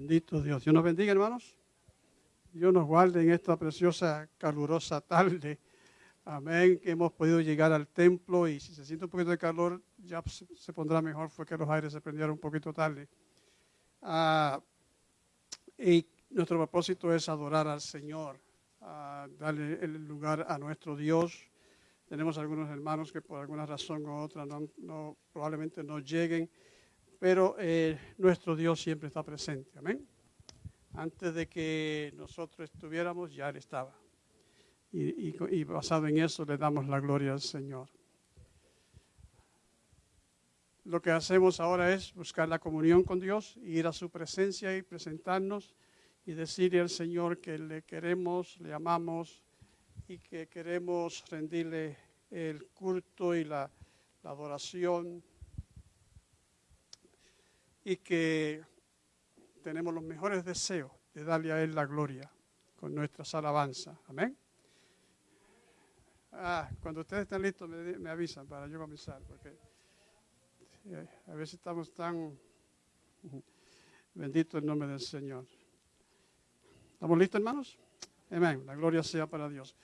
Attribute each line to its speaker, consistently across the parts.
Speaker 1: Bendito Dios. Dios nos bendiga, hermanos. Dios nos guarde en esta preciosa, calurosa tarde. Amén. Que hemos podido llegar al templo y si se siente un poquito de calor, ya se pondrá mejor. Fue que los aires se prendieron un poquito tarde. Ah, y nuestro propósito es adorar al Señor, darle el lugar a nuestro Dios. Tenemos algunos hermanos que por alguna razón u otra no, probablemente no lleguen, pero eh, nuestro Dios siempre está presente. Amén. Antes de que nosotros estuviéramos, ya Él estaba. y basado en eso le damos la gloria al Señor lo que hacemos ahora es buscar la comunión con Dios, ir a su presencia y presentarnos y decirle al Señor que le queremos, le amamos y que queremos rendirle el culto y la, adoración y que tenemos los mejores deseos de darle a Él la gloria con nuestras alabanzas. Amén. Ah, cuando ustedes estén listos me, avisan para yo comenzar. Porque a veces estamos tan... Bendito el nombre del Señor. ¿Estamos listos, hermanos? Amén. La gloria sea para Dios.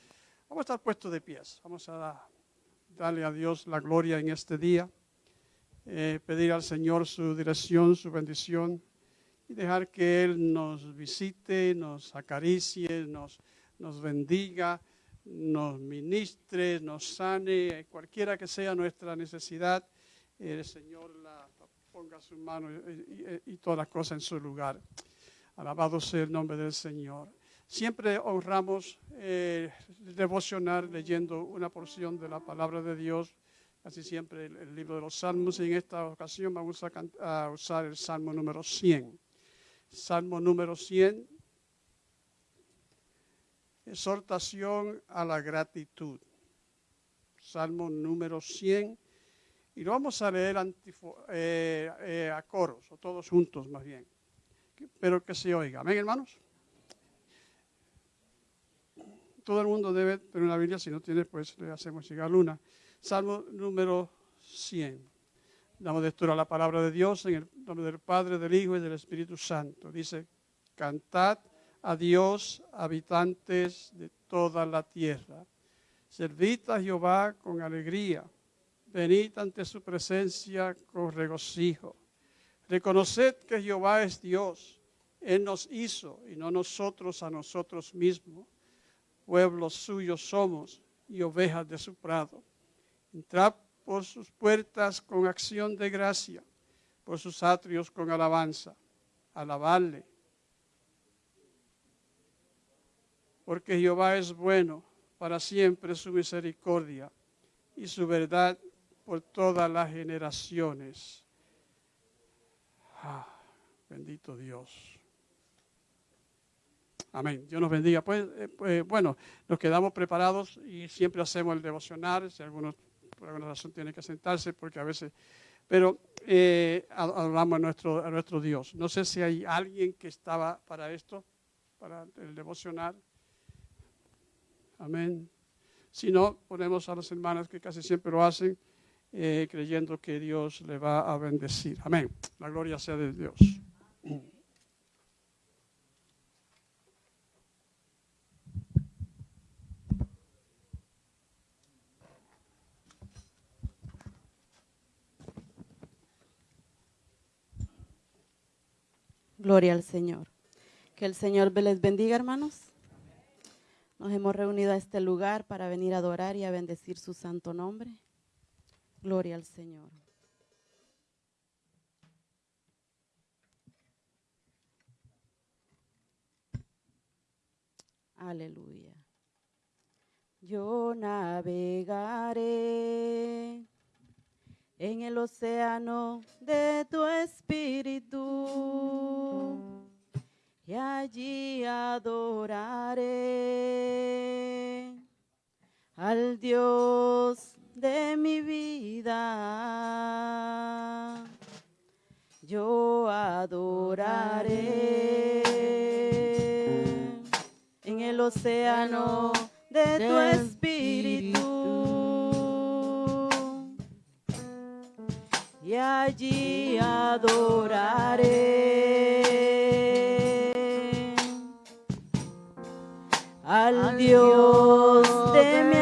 Speaker 1: Vamos a estar puestos de pies. Vamos a darle a Dios la gloria en este día. Eh, pedir al Señor su dirección, su bendición y dejar que Él nos visite, nos acaricie, nos, nos bendiga, nos ministre, nos sane, cualquiera que sea nuestra necesidad el Señor la, ponga su mano y, todas las cosas en su lugar. Alabado sea el nombre del Señor. Siempre honramos eh, devocionar leyendo una porción de la palabra de Dios, casi siempre el, libro de los Salmos, y en esta ocasión vamos a, usar el Salmo número 100. Salmo número 100, exhortación a la gratitud. Salmo número 100 y lo vamos a leer eh, eh, a coros, o todos juntos más bien. Pero que se oiga. Amén, hermanos. Todo el mundo debe tener una Biblia, si no tiene, pues le hacemos llegar una. Salmo número 100. Damos lectura a la palabra de Dios en el nombre del Padre, del Hijo y del Espíritu Santo. Dice, cantad a Dios, habitantes de toda la tierra. Servid a Jehová con alegría Venid ante su presencia con regocijo. Reconoced que Jehová es Dios. Él nos hizo y no nosotros a nosotros mismos. Pueblos suyos somos y ovejas de su prado. Entrad por sus puertas con acción de gracia, por sus atrios con alabanza. Alabarle. Porque Jehová es bueno, para siempre su misericordia y su verdad por todas las generaciones. Ah, bendito Dios. Amén. Dios nos bendiga. Pues, eh, pues, bueno, nos quedamos preparados y siempre hacemos el devocional. Si algunos por alguna razón tienen que sentarse, porque a veces. Pero eh, hablamos a nuestro, a nuestro Dios. No sé si hay alguien que estaba para esto, para el devocional. Amén. Si no, ponemos a las hermanas que casi siempre lo hacen. Eh, creyendo que Dios le va a bendecir. Amén. La gloria sea de Dios.
Speaker 2: Gloria al Señor. Que el Señor les bendiga, hermanos. Nos hemos reunido a este lugar para venir a adorar y a bendecir su santo nombre. Gloria al Señor. Aleluya. Yo navegaré en el océano de tu espíritu y allí adoraré al Dios de mi vida. Yo adoraré en el océano de tu espíritu. y allí adoraré. Al Dios de mi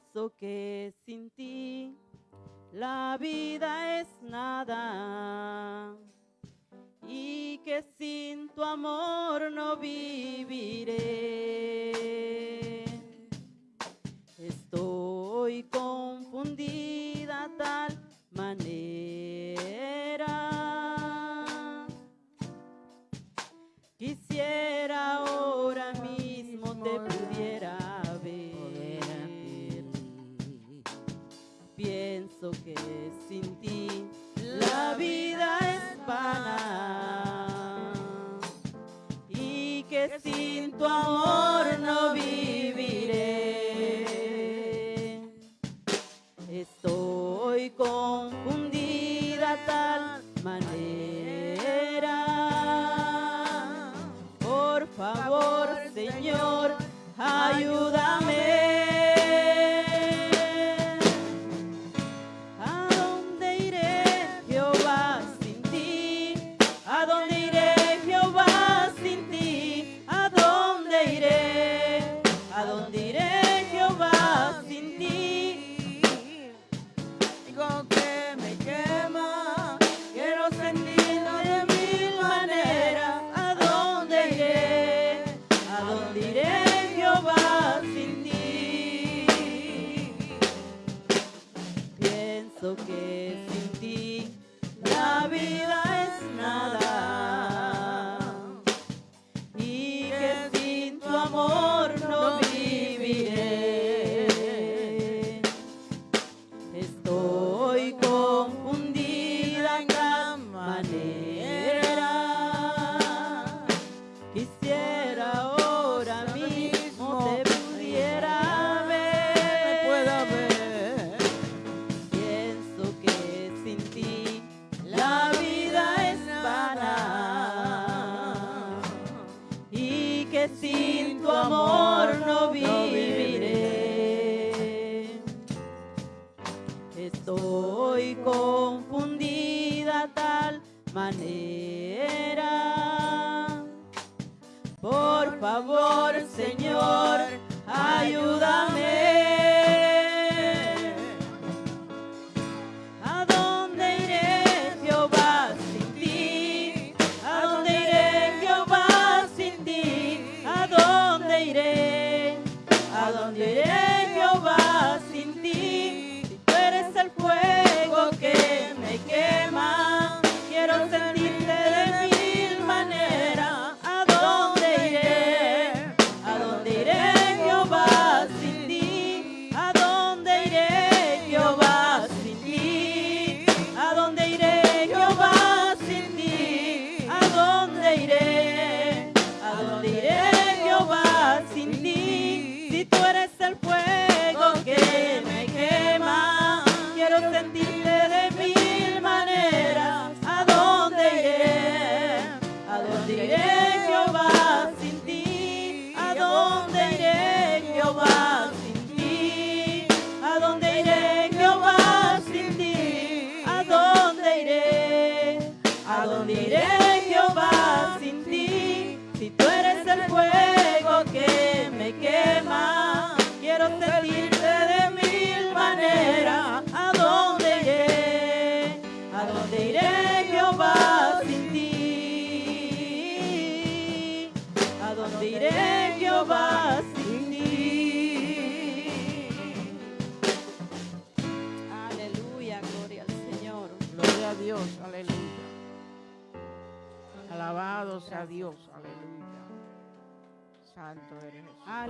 Speaker 2: pienso que sin ti la vida es nada y que sin tu amor no viviré. amor.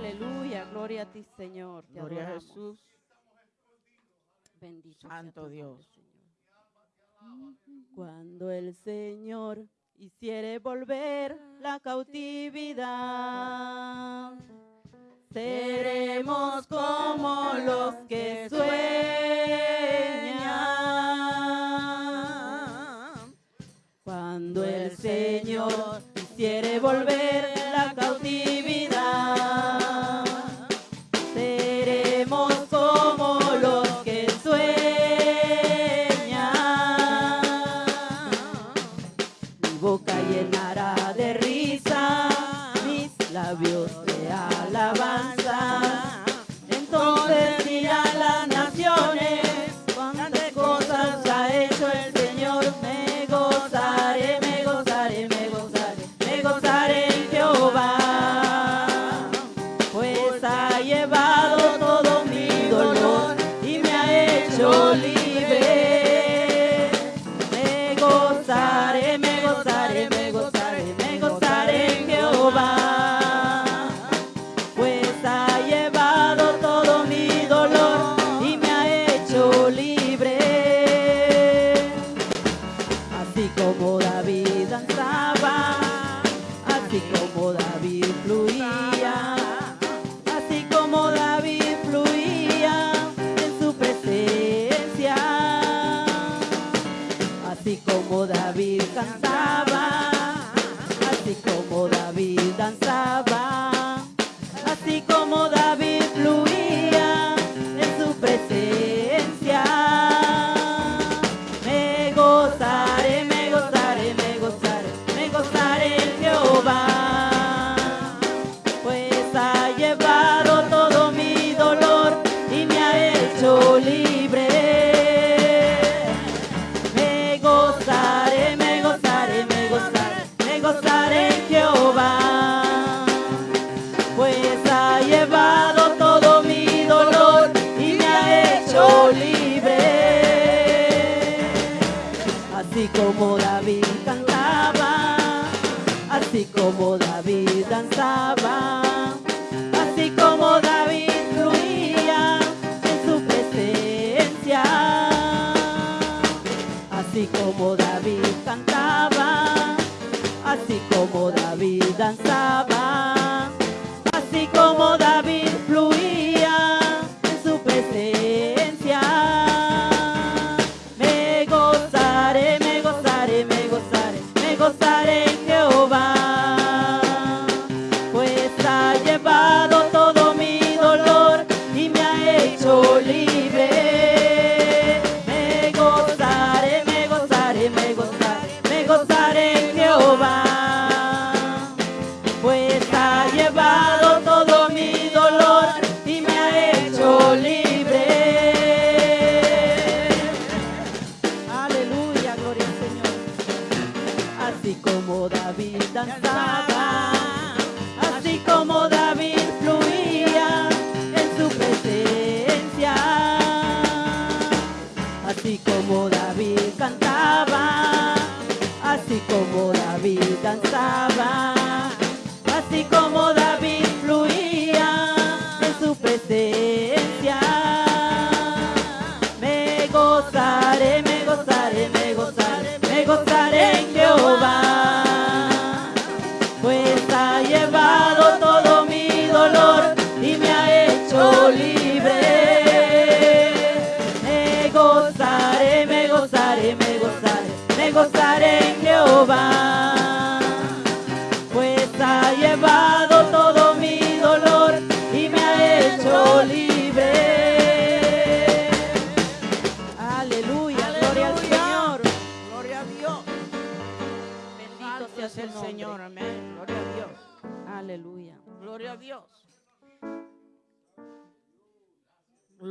Speaker 2: Aleluya, gloria
Speaker 3: a
Speaker 2: ti, Señor. Te
Speaker 3: gloria a Jesús.
Speaker 2: Bendito
Speaker 3: Santo Dios.
Speaker 2: Cuando el Señor hiciere volver la cautividad, seremos como los que sueñan. Cuando el Señor quiere volver la cautividad. Seremos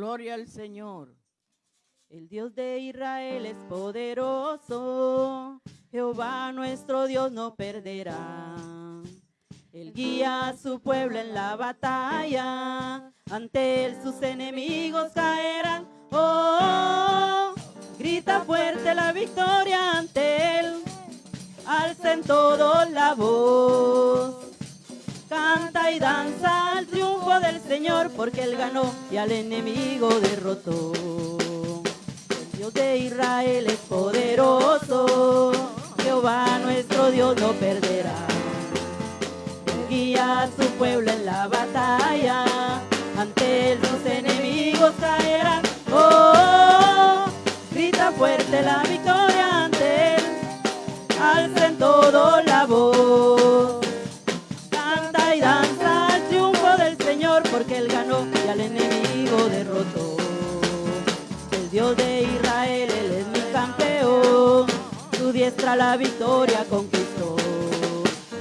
Speaker 2: Gloria al Señor.
Speaker 3: El Dios
Speaker 2: de Israel es poderoso. Jehová nuestro Dios no perderá. Él guía a su pueblo en la batalla. Ante él sus enemigos caerán. Oh, grita fuerte la victoria ante él. Alcen todos la voz. Canta y danza al triunfo del Señor, porque Él ganó y al enemigo derrotó. El Dios de Israel es poderoso, Jehová nuestro Dios no perderá. Él guía a su pueblo en la batalla, ante sus enemigos caerán. Oh, grita fuerte la victoria ante él, alcen todo la voz. El Dios de Israel, Él es mi campeón, su diestra la victoria conquistó.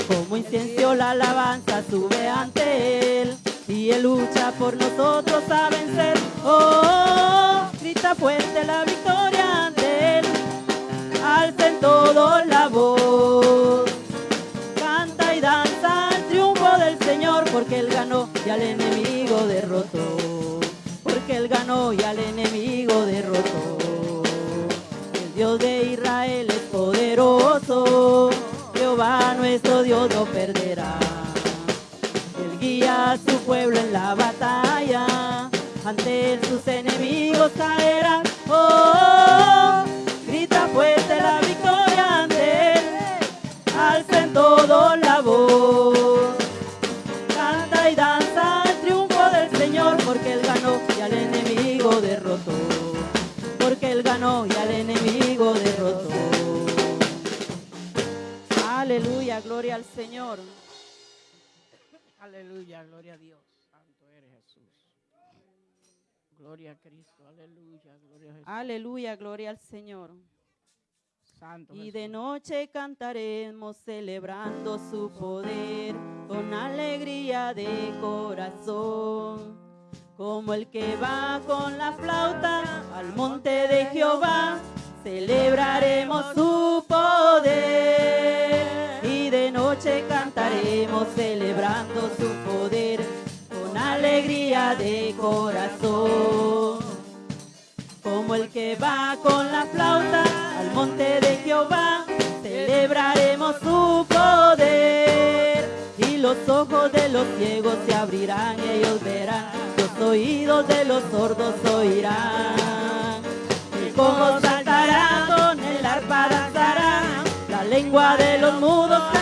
Speaker 2: Como incienso la alabanza sube ante Él, y Él lucha por nosotros a vencer. Oh, grita fuerte la victoria ante Él, alcen todo la voz. Canta y danza al triunfo del Señor, porque Él ganó y al enemigo derrotó. Y al enemigo derrotó. El Dios de Israel es poderoso, Jehová nuestro Dios no perderá. Él guía a su pueblo en la batalla, ante sus enemigos caerán. Oh, grita Gloria al Señor.
Speaker 3: Aleluya. Gloria a Dios. Santo eres Jesús. Gloria a Cristo. Aleluya. Gloria a Jesús.
Speaker 2: Aleluya, gloria al Señor.
Speaker 3: Santo
Speaker 2: Y
Speaker 3: Jesús.
Speaker 2: de noche cantaremos celebrando su poder con alegría de corazón. Como el que va con la flauta al monte de Jehová, celebraremos su poder. Y de noche cantaremos celebrando su poder alegría de corazón. Como el que va con la flauta al monte de Jehová, celebraremos su poder. Y los ojos de los ciegos se abrirán, ellos verán, los oídos de los sordos oirán. El cojo saltará, con el arpa danzará, la lengua de los mudos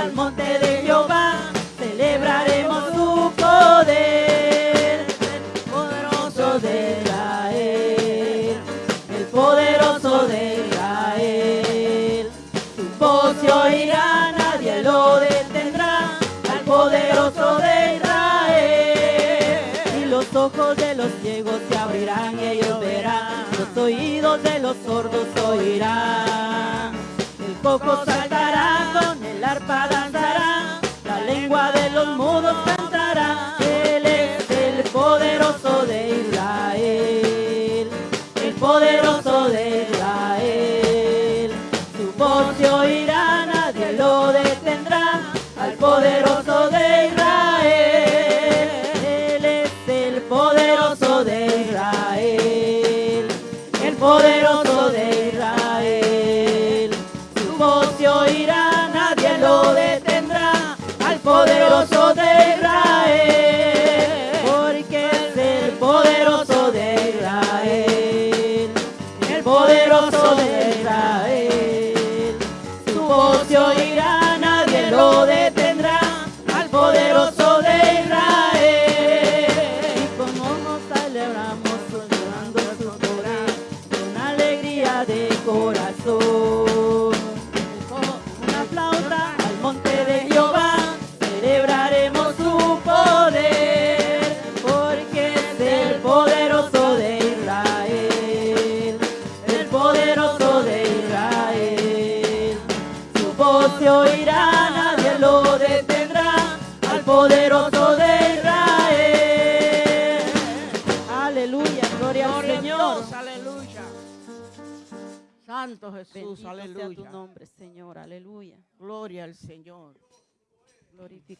Speaker 2: al monte de Jehová, celebraremos su poder, el poderoso de Israel, el poderoso de Israel. Su voz se oirá, nadie lo detendrá, al poderoso de Israel. Y los ojos de los ciegos se abrirán y ellos verán, los oídos de los sordos oirán. El coco saltará, con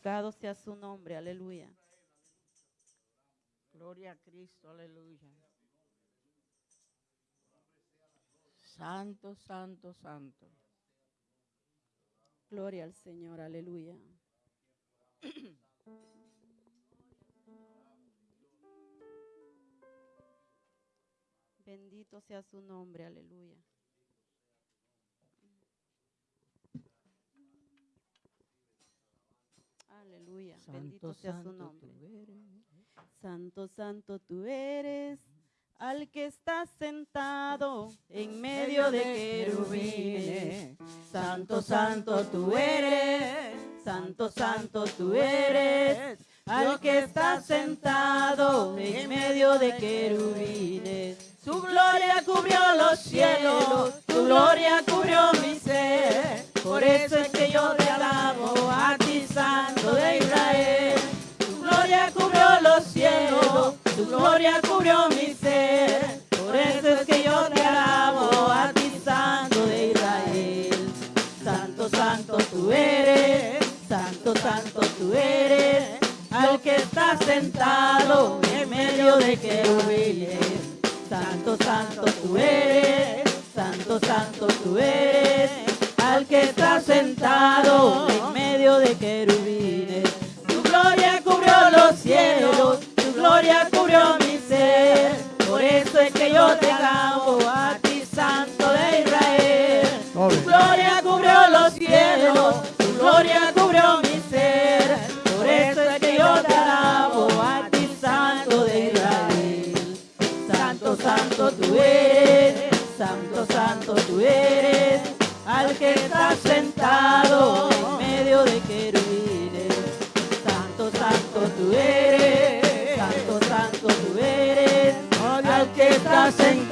Speaker 2: Glorificado sea su nombre, aleluya.
Speaker 3: Gloria a Cristo, aleluya. Santo, santo, santo.
Speaker 2: Gloria al Señor, aleluya. Bendito sea su nombre, aleluya. Aleluya, bendito
Speaker 3: Santo,
Speaker 2: sea su
Speaker 3: santo
Speaker 2: nombre. Santo, santo tú eres, al que está sentado en medio de querubines. Santo, santo tú eres, santo, santo tú eres, al que está sentado en medio de querubines. Su gloria cubrió los cielos, tu gloria cubrió mi ser. Por eso es que yo te alabo a ti, Santo de Israel. Tu gloria cubrió los cielos, tu gloria cubrió mi ser. Por eso es que yo te alabo a ti, Santo de Israel. Santo, santo tú eres, santo, santo tú eres, al que está sentado en medio de querubines. Santo, santo tú eres, santo, santo tú eres, al que está sentado en medio de querubines. Tu gloria cubrió los cielos, tu gloria cubrió mi ser. Por eso es que yo te alabo a ti, Santo de Israel. Tu gloria cubrió los cielos, tu gloria cubrió que está sentado en medio de querubines. Santo, santo tú eres, santo, santo tú eres, al que está sentado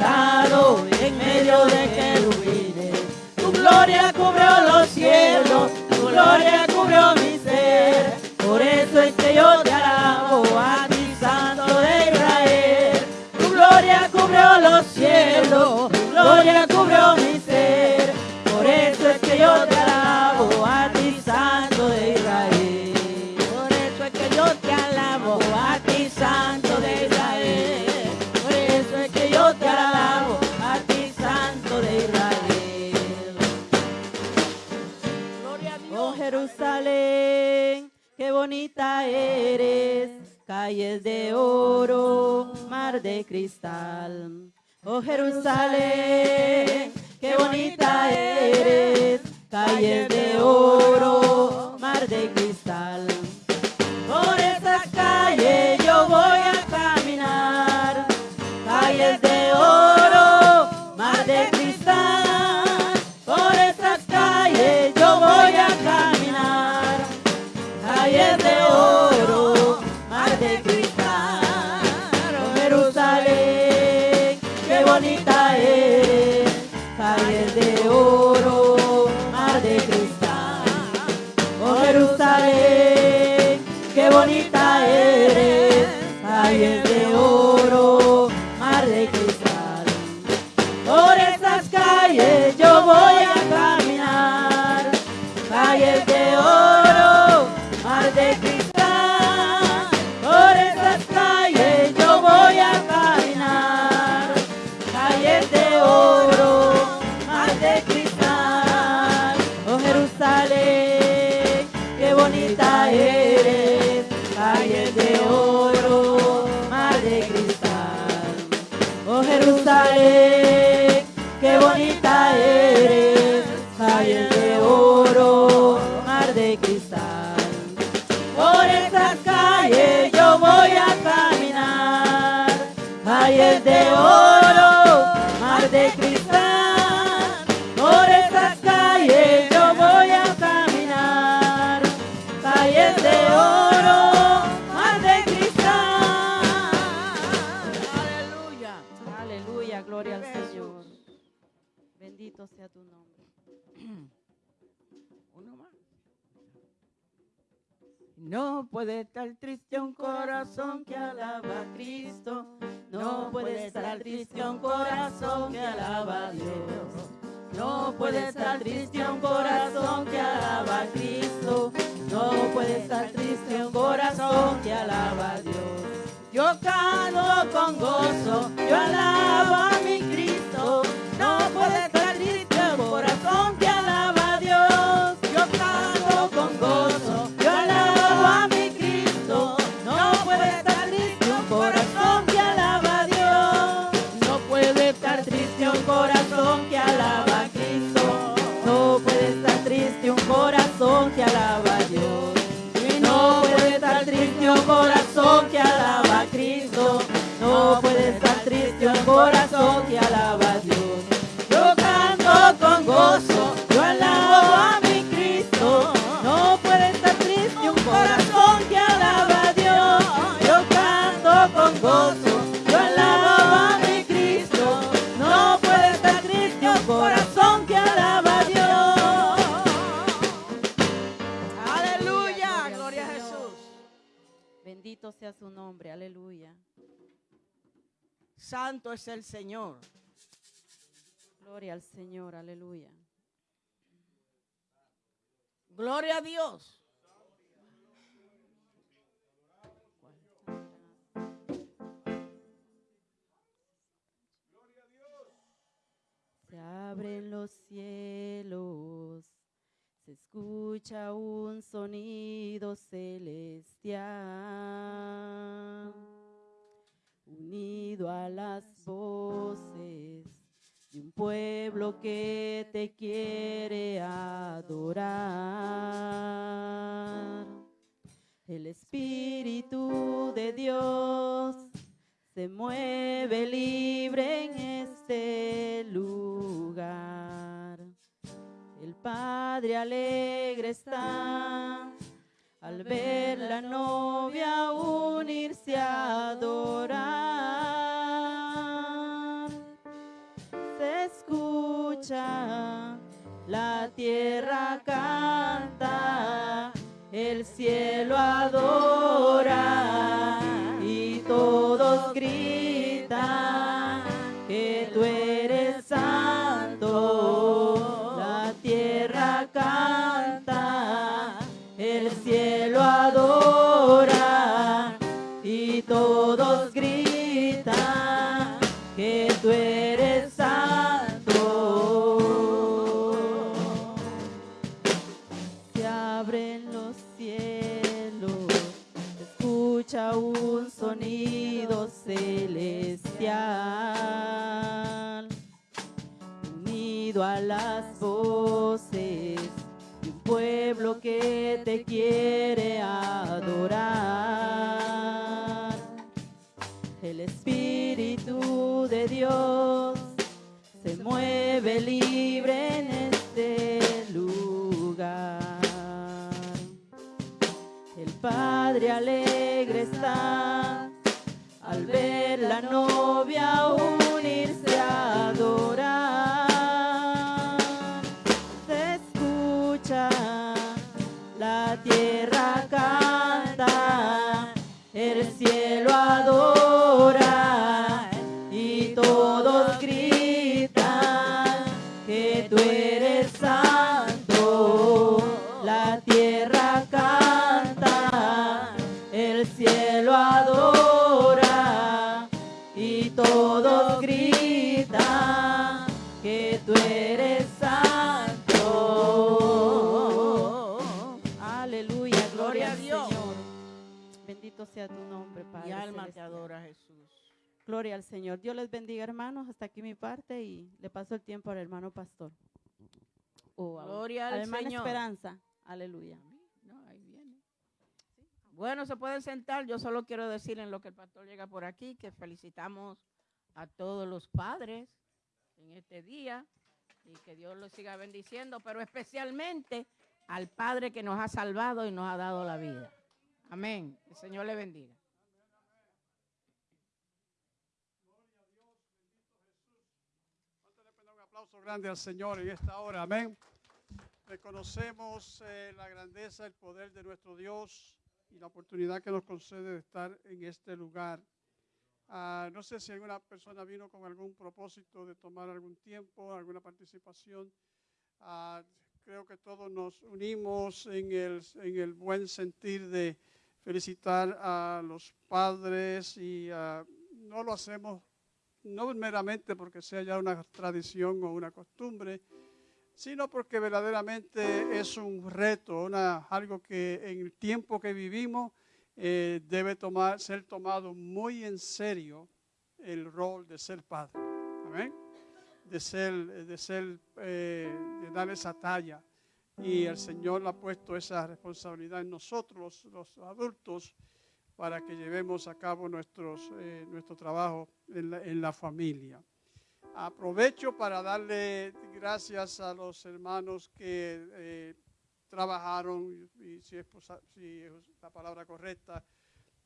Speaker 2: Jerusalén.
Speaker 3: Santo es el Señor.
Speaker 2: Gloria al Señor, aleluya.
Speaker 3: Gloria a Dios.
Speaker 2: Se abren los cielos, se escucha un sonido celestial unido a las voces de un pueblo que te quiere adorar. El Espíritu de Dios se mueve libre en este lugar. El Padre alegre está al ver la novia unirse a adorar. Se escucha, la tierra canta, el cielo adora y todos gritan que tú eres unido a las voces de un pueblo que te quiere adorar. El Espíritu de Dios se mueve libre en este lugar. El Padre alegre está ver la novia sea tu nombre, Padre.
Speaker 3: Mi alma te adora, Jesús.
Speaker 2: Gloria al Señor. Dios les bendiga, hermanos. Hasta aquí mi parte y le paso el tiempo al hermano pastor. O a-
Speaker 3: Gloria al Señor.
Speaker 2: Esperanza. Aleluya.
Speaker 3: No, ahí viene. Bueno, se pueden sentar. Yo solo quiero decir en lo que el pastor llega por aquí que felicitamos a todos los padres en este día y que Dios los siga bendiciendo, pero especialmente al Padre que nos ha salvado y nos ha dado la vida. Amén. El Señor le bendiga.
Speaker 1: Un aplauso grande al Señor en esta hora. Amén. Reconocemos eh, la grandeza, el poder de nuestro Dios y la oportunidad que nos concede de estar en este lugar. Ah, no sé si alguna persona vino con algún propósito de tomar algún tiempo, alguna participación. Ah, creo que todos nos unimos en el, en el buen sentir de felicitar a los padres y no lo hacemos no meramente porque sea ya una tradición o una costumbre, sino porque verdaderamente es un reto, una, algo que en el tiempo que vivimos eh, debe tomar, ser tomado muy en serio el rol de ser padre. Amén. De ser, de ser, eh, de dar esa talla. Y el Señor ha puesto esa responsabilidad en nosotros, los, adultos, para que llevemos a cabo nuestros, eh, nuestro trabajo en la, en la familia. Aprovecho para darle gracias a los hermanos que eh, trabajaron, si, es, si es la palabra correcta,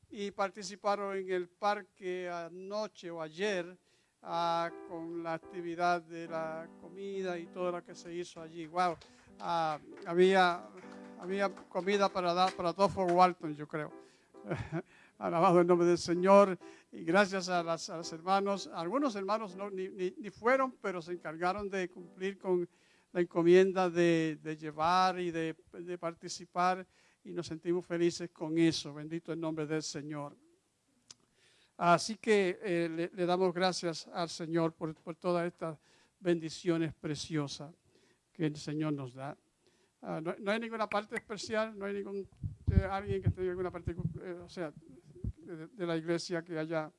Speaker 1: y participaron en el parque anoche o ayer ah, con la actividad de la comida y todo lo que se hizo allí. Wow, Ah, había, había comida para dar para todo Fort Walton, yo creo. Alabado el nombre del Señor y gracias a, las, a los hermanos. Algunos hermanos no, ni, ni- ni fueron, pero se encargaron de cumplir con la encomienda de, de llevar y de, de participar y nos sentimos felices con eso. Bendito el nombre del Señor. Así que eh, le, le damos gracias al Señor por, por todas estas bendiciones preciosas que el Señor nos da. Ah, no, no hay ninguna parte especial, no hay ningún eh, alguien que tenga alguna parte, eh, o sea, de, la iglesia que haya.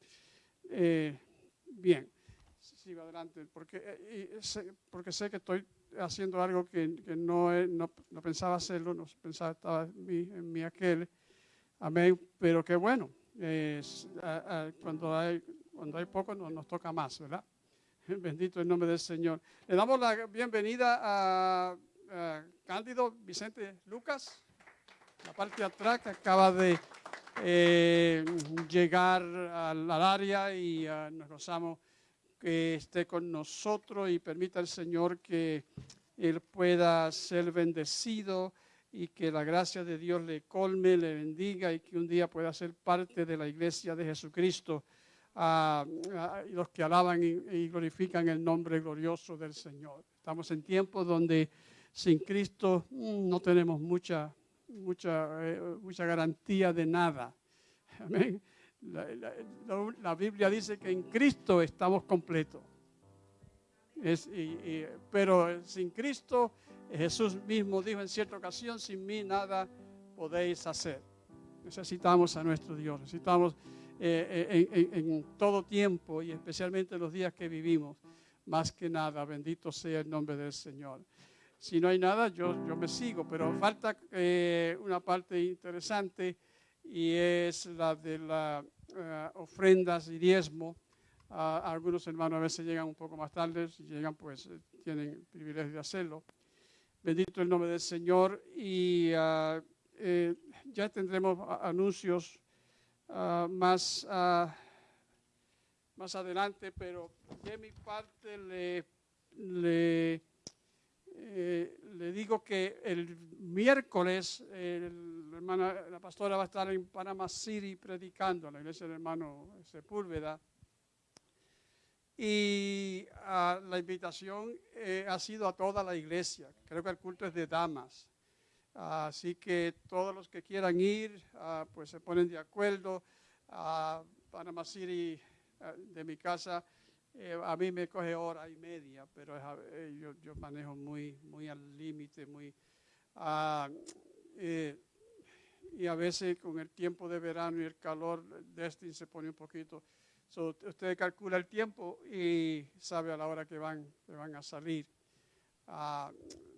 Speaker 1: eh, bien, sigo adelante, porque, eh, sé, porque sé que estoy haciendo algo que, no, no, no pensaba hacerlo, no pensaba estaba en mi, en mi aquel. Amén, pero qué bueno. cuando, hay, cuando hay poco nos, nos toca más, ¿verdad? Bendito el nombre del Señor. Le damos la bienvenida a, a Cándido Vicente Lucas, la parte de atrás que acaba de eh, llegar al, área y ah, nos gozamos que esté con nosotros y permita al Señor que Él pueda ser bendecido y que la gracia de Dios le colme, le bendiga y que un día pueda ser parte de la iglesia de Jesucristo a, los que alaban y, glorifican el nombre glorioso del Señor. Estamos en tiempos donde sin Cristo mm, no tenemos mucha, mucha, eh, mucha garantía de nada. La, Biblia dice que en Cristo estamos completos. Pero sin Cristo, Jesús mismo dijo en cierta ocasión, sin mí nada podéis hacer. Necesitamos a nuestro Dios, necesitamos eh, eh, en, en- todo tiempo y especialmente en los días que vivimos, más que nada. Bendito sea el nombre del Señor. Si no hay nada, yo, yo me sigo, pero falta eh, una parte interesante y es la de las eh, ofrendas y diezmo. Ah, algunos hermanos a veces llegan un poco más tarde, si llegan pues eh, tienen el privilegio de hacerlo. Bendito el nombre del Señor y ah, ya tendremos anuncios ah, más, más adelante, pero de mi parte le, le eh, digo que el miércoles la pastora va a estar en Panama City predicando, en la iglesia del hermano Sepúlveda. Y ah, la invitación eh, ha sido a toda la iglesia. Creo que el culto es de damas. Así que todos los que quieran ir, ah, pues se ponen de acuerdo. a Panama City, ah, de mi casa, eh, a mí me coge hora y media, pero eh, yo, yo, manejo muy, muy al límite, muy... Ah, eh, y a veces con el tiempo de verano y el calor, Destin se pone un poquito. usted calcula el tiempo y sabe a la hora que van, que van a salir.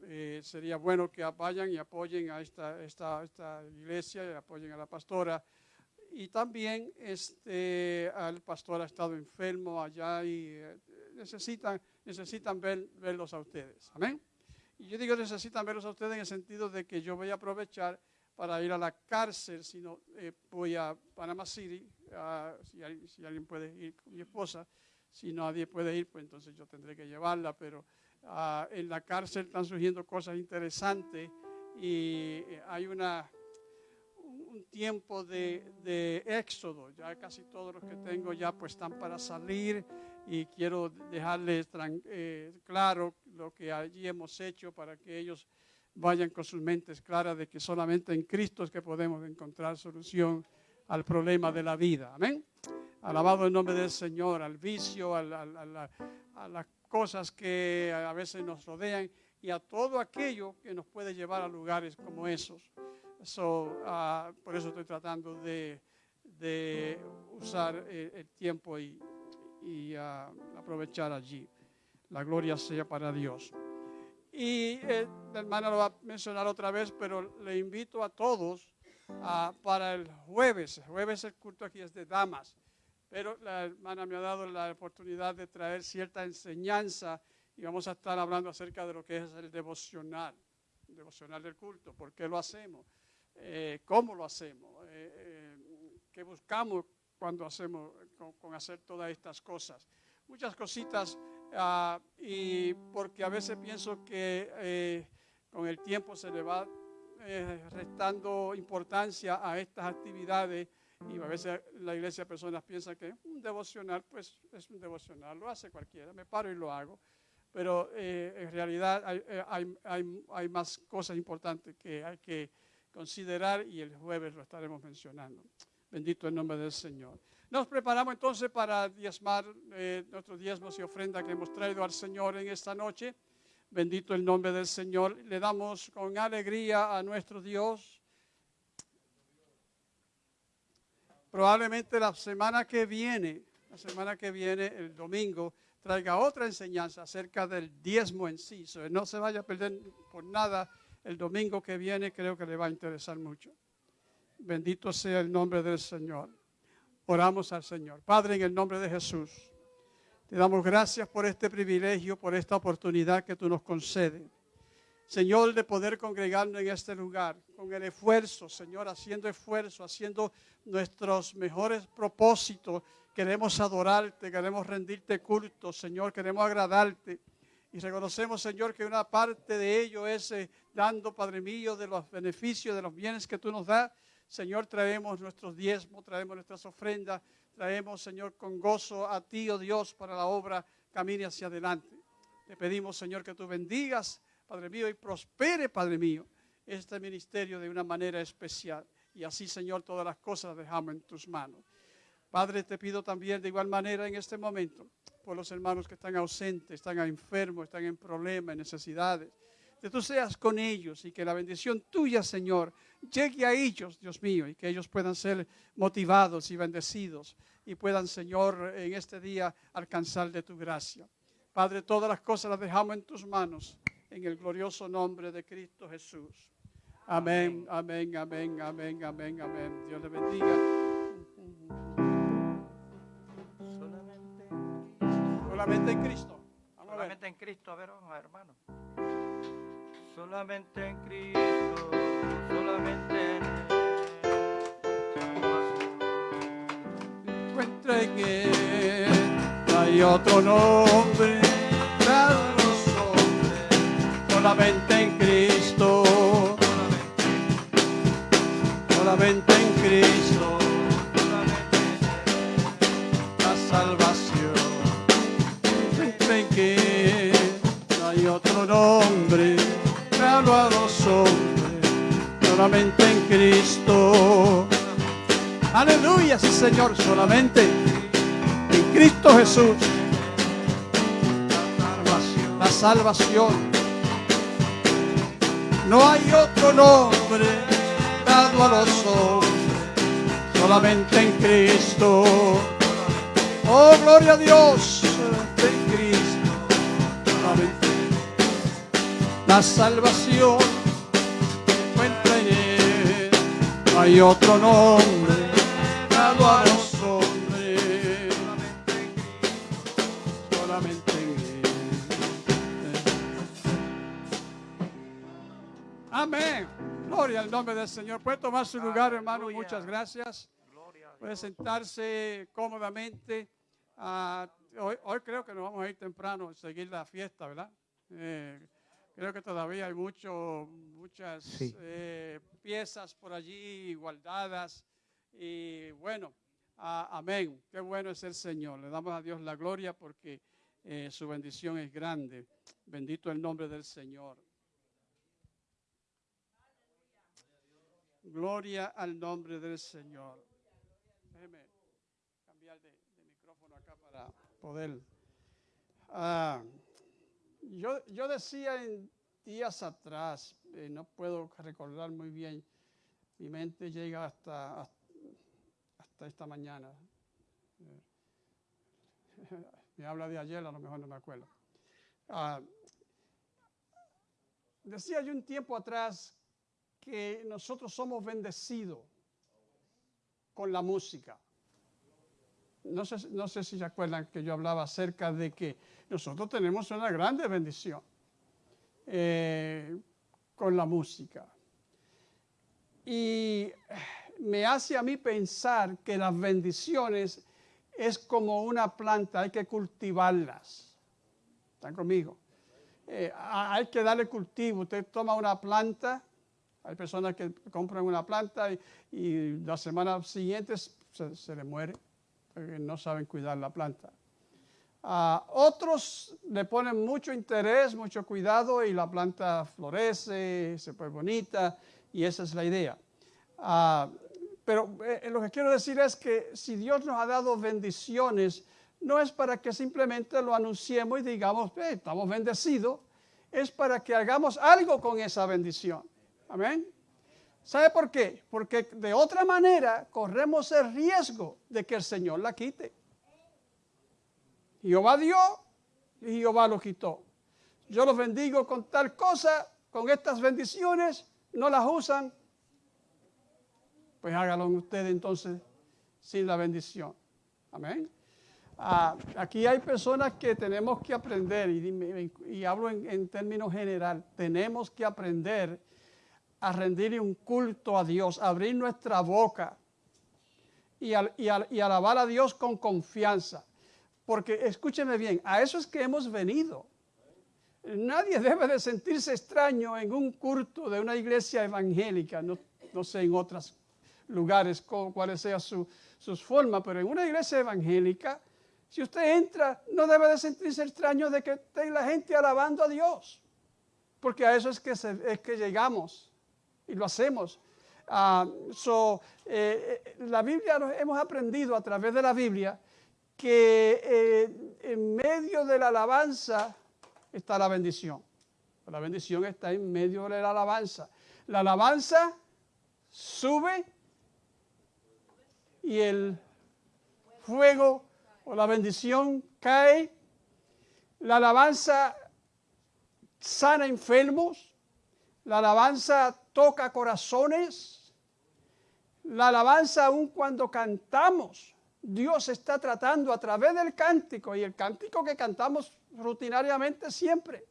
Speaker 1: Ah, sería bueno que vayan y apoyen a esta, esta, esta iglesia y apoyen a la pastora y también este, el pastor ha estado enfermo allá y eh, necesitan, necesitan ver, verlos a ustedes. Amén. Y yo digo necesitan verlos a ustedes en el sentido de que yo voy a aprovechar para ir a la cárcel, si no eh, voy a Panama City, si, alguien puede ir con mi esposa, si nadie puede ir, pues entonces yo tendré que llevarla, pero ah, en la cárcel están surgiendo cosas interesantes y eh, hay una tiempo de, éxodo. Ya casi todos los que tengo ya pues están para salir y quiero dejarles eh, claro lo que allí hemos hecho para que ellos vayan con sus mentes claras de que solamente en Cristo es que podemos encontrar solución al problema de la vida. Amén. Alabado el nombre del Señor, al vicio, a las cosas que a veces nos rodean y a todo aquello que nos puede llevar a lugares como esos. Ah, por eso estoy tratando de, usar eh, el, tiempo y, ah, aprovechar allí. La gloria sea para Dios. Y eh, la hermana lo va a mencionar otra vez, pero le invito a todos ah, para el jueves. El jueves el culto aquí es de damas, pero la hermana me ha dado la oportunidad de traer cierta enseñanza y vamos a estar hablando acerca de lo que es el devocional, el devocional del culto, por qué lo hacemos eh, cómo lo hacemos, eh, eh, qué buscamos cuando hacemos, con, hacer todas estas cosas. Muchas cositas, ah, y porque a veces pienso que con el tiempo se le va restando importancia a estas actividades y a veces la iglesia personas piensa que un devocional, pues es un devocional, lo hace cualquiera, me paro y lo hago, pero en realidad hay, hay, hay, más cosas importantes que hay que considerar y el jueves lo estaremos mencionando. Bendito el nombre del Señor. Nos preparamos entonces para diezmar eh, nuestros diezmos y ofrendas que hemos traído al Señor en esta noche. Bendito el nombre del Señor. Le damos con alegría a nuestro Dios. Probablemente la semana que viene, la semana que viene, el domingo, traiga otra enseñanza acerca del diezmo en sí. no se vaya a perder por nada el domingo que viene creo que le va a interesar mucho. Bendito sea el nombre del Señor. Oramos al Señor. Padre, en el nombre de Jesús, te damos gracias por este privilegio, por esta oportunidad que tú nos concedes. Señor, de poder congregarnos en este lugar, con el esfuerzo, Señor, haciendo esfuerzo, haciendo nuestros mejores propósitos. Queremos adorarte, queremos rendirte culto, Señor, queremos agradarte. Y reconocemos, Señor, que una parte de ello es eh, dando, Padre mío, de los beneficios, de los bienes que tú nos das. Señor, traemos nuestros diezmos, traemos nuestras ofrendas, traemos, Señor, con gozo a ti, oh Dios, para la obra camine hacia adelante. Te pedimos, Señor, que tú bendigas, Padre mío, y prospere, Padre mío, este ministerio de una manera especial. Y así, Señor, todas las cosas dejamos en tus manos. Padre, te pido también de igual manera en este momento por los hermanos que están ausentes, están enfermos, están en problemas, en necesidades. Que tú seas con ellos y que la bendición tuya, Señor, llegue a ellos, Dios mío, y que ellos puedan ser motivados y bendecidos y puedan, Señor, en este día alcanzar de tu gracia. Padre, todas las cosas las dejamos en tus manos, en el glorioso nombre de Cristo Jesús. Amén, amén, amén, amén, amén, amén. Dios le bendiga.
Speaker 4: Solamente,
Speaker 1: Solamente en Cristo. Vamos a ver.
Speaker 4: solamente en Cristo, a ver, vamos, hermano. Solamente en Cristo, solamente en Él.
Speaker 1: encuentra en él. Hay otro nombre dado solamente en Cristo. Solamente en Cristo la salvación. En que no hay otro nombre dado a los hombres, solamente en Cristo. Aleluya, Señor, solamente en Cristo Jesús. La salvación. No hay otro nombre dado a los hombres, solamente en Cristo. Oh, gloria a Dios, en Cristo. La salvación encuentra en Él. No hay otro nombre Al nombre del Señor. Puede tomar su lugar, hermano. Muchas gracias. Puede sentarse cómodamente. Ah, hoy, hoy creo que nos vamos a ir temprano a seguir la fiesta, ¿verdad? Eh, creo que todavía hay mucho, muchas
Speaker 4: Sí.
Speaker 1: eh, piezas por allí guardadas. Y bueno, ah, amén. Qué bueno es el Señor. Le damos a Dios la gloria porque eh, su bendición es grande. Bendito el nombre del Señor. Gloria al nombre del Señor. Déjeme cambiar de, micrófono acá para poder. Ah, yo, yo decía en días atrás, eh, no puedo recordar muy bien, mi mente llega hasta, hasta esta mañana. Me habla de ayer, a lo mejor no me acuerdo. Ah, decía yo un tiempo atrás que nosotros somos bendecidos con la música. No sé, no sé si se acuerdan que yo hablaba acerca de que nosotros tenemos una grande bendición eh, con la música. Y me hace a mí pensar que las bendiciones es como una planta, hay que cultivarlas. ¿Están conmigo? Eh, hay que darle cultivo. Usted toma una planta, hay personas que compran una planta y, y la semana siguiente se, se le muere porque no saben cuidar la planta. Otros le ponen mucho interés, mucho cuidado y la planta florece, se pone bonita y esa es la idea. Pero eh, lo que quiero decir es que si Dios nos ha dado bendiciones, no es para que simplemente lo anunciemos y digamos, "Eh, estamos bendecidos, es para que hagamos algo con esa bendición. Amén. ¿Sabe por qué? Porque de otra manera corremos el riesgo de que el Señor la quite. Jehová dio y Jehová lo quitó. Yo los bendigo con tal cosa, con estas bendiciones, no las usan, pues hágalo ustedes entonces sin la bendición. Amén. Ah, aquí hay personas que tenemos que aprender, y, hablo en, en términos general, tenemos que aprender a rendirle un culto a Dios, abrir nuestra boca y, al- y al- y alabar a Dios con confianza. Porque escúcheme bien, a eso es que hemos venido. Nadie debe de sentirse extraño en un culto de una iglesia evangélica, no, no sé en otros lugares cuáles sean su- sus formas, pero en una iglesia evangélica, si usted entra, no debe de sentirse extraño de que esté la gente alabando a Dios, porque a eso es que, es que llegamos y lo hacemos. Ah, so, eh, eh, la Biblia, hemos aprendido a través de la Biblia que eh, en medio de la alabanza está la bendición. La bendición está en medio de la alabanza. La alabanza sube y el fuego o la bendición cae La alabanza sana enfermos. La alabanza toca corazones. La alabanza aun cuando cantamos. Dios está tratando a través del cántico y el cántico que cantamos rutinariamente siempre.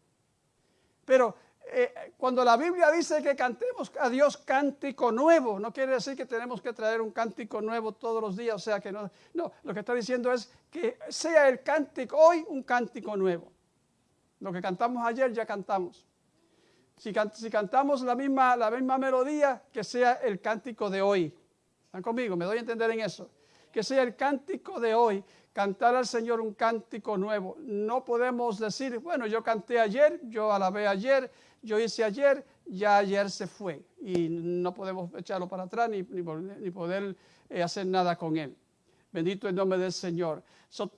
Speaker 1: Pero eh, cuando la Biblia dice que cantemos a Dios cántico nuevo, no quiere decir que tenemos que traer un cántico nuevo todos los días, o sea que no, no, lo que está diciendo es que sea el cántico hoy un cántico nuevo. Lo que cantamos ayer ya cantamos. Si, cantamos la misma, la misma melodía, que sea el cántico de hoy. ¿Están conmigo? Me doy a entender en eso. Que sea el cántico de hoy, cantar al Señor un cántico nuevo. No podemos decir, bueno, yo canté ayer, yo alabé ayer, yo hice ayer, ya ayer se fue y no podemos echarlo para atrás ni, ni, poder eh, hacer nada con él. Bendito el nombre del Señor.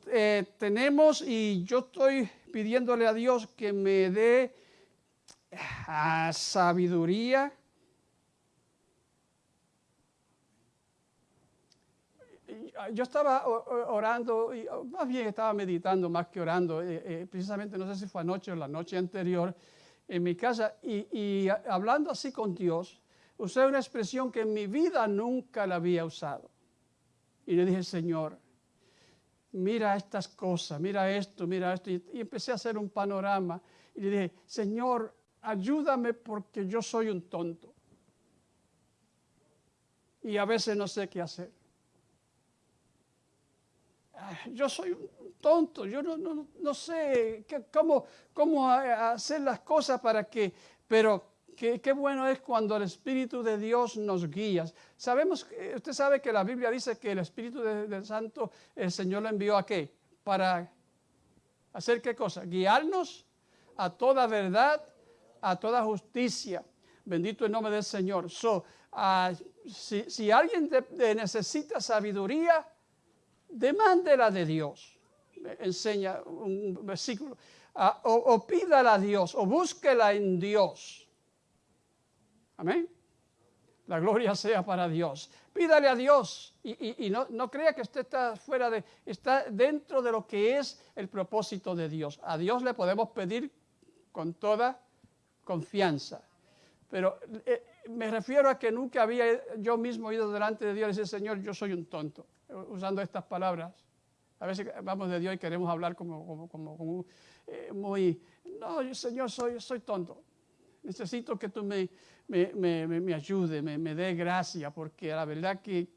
Speaker 1: Eh, tenemos y yo estoy pidiéndole a Dios que me dé ah, sabiduría. Yo estaba orando, más bien estaba meditando más que orando, eh, precisamente no sé si fue anoche o la noche anterior, en mi casa y, hablando así con Dios, usé una expresión que en mi vida nunca la había usado. Y le dije, Señor, mira estas cosas, mira esto, mira esto. Y, empecé a hacer un panorama. Y le dije, Señor, ayúdame porque yo soy un tonto. Y a veces no sé qué hacer. Yo soy un tonto, yo no, no, no sé cómo, cómo hacer las cosas para que, pero qué, qué, bueno es cuando el Espíritu de Dios nos guía. Sabemos, usted sabe que la Biblia dice que el Espíritu del Santo, el Señor lo envió a qué? Para hacer qué cosa? Guiarnos a toda verdad, a toda justicia. Bendito el nombre del Señor. So, uh, si, si, alguien necesita sabiduría, demándela de Dios enseña un versículo, ah, o, pídala a Dios, o búsquela en Dios. Amén. La gloria sea para Dios. Pídale a Dios y, no, no, crea que usted está fuera de, está dentro de lo que es el propósito de Dios. A Dios le podemos pedir con toda confianza. Pero eh, me refiero a que nunca había yo mismo ido delante de Dios y decir, Señor, yo soy un tonto, usando estas palabras. A veces vamos de Dios y queremos hablar como, como, eh, muy, no, Señor, soy, soy tonto. Necesito que tú me, me, me, me ayude, me, me dé gracia, porque la verdad que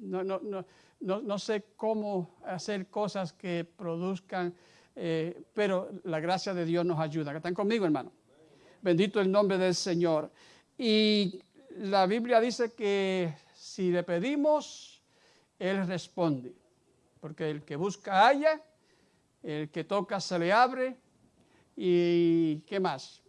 Speaker 1: no, no, no, no, sé cómo hacer cosas que produzcan, eh, pero la gracia de Dios nos ayuda. ¿Están conmigo, hermano? Bendito el nombre del Señor. Y la Biblia dice que si le pedimos, Él responde. Porque el que busca halla, el que toca se le abre. Y ¿qué más?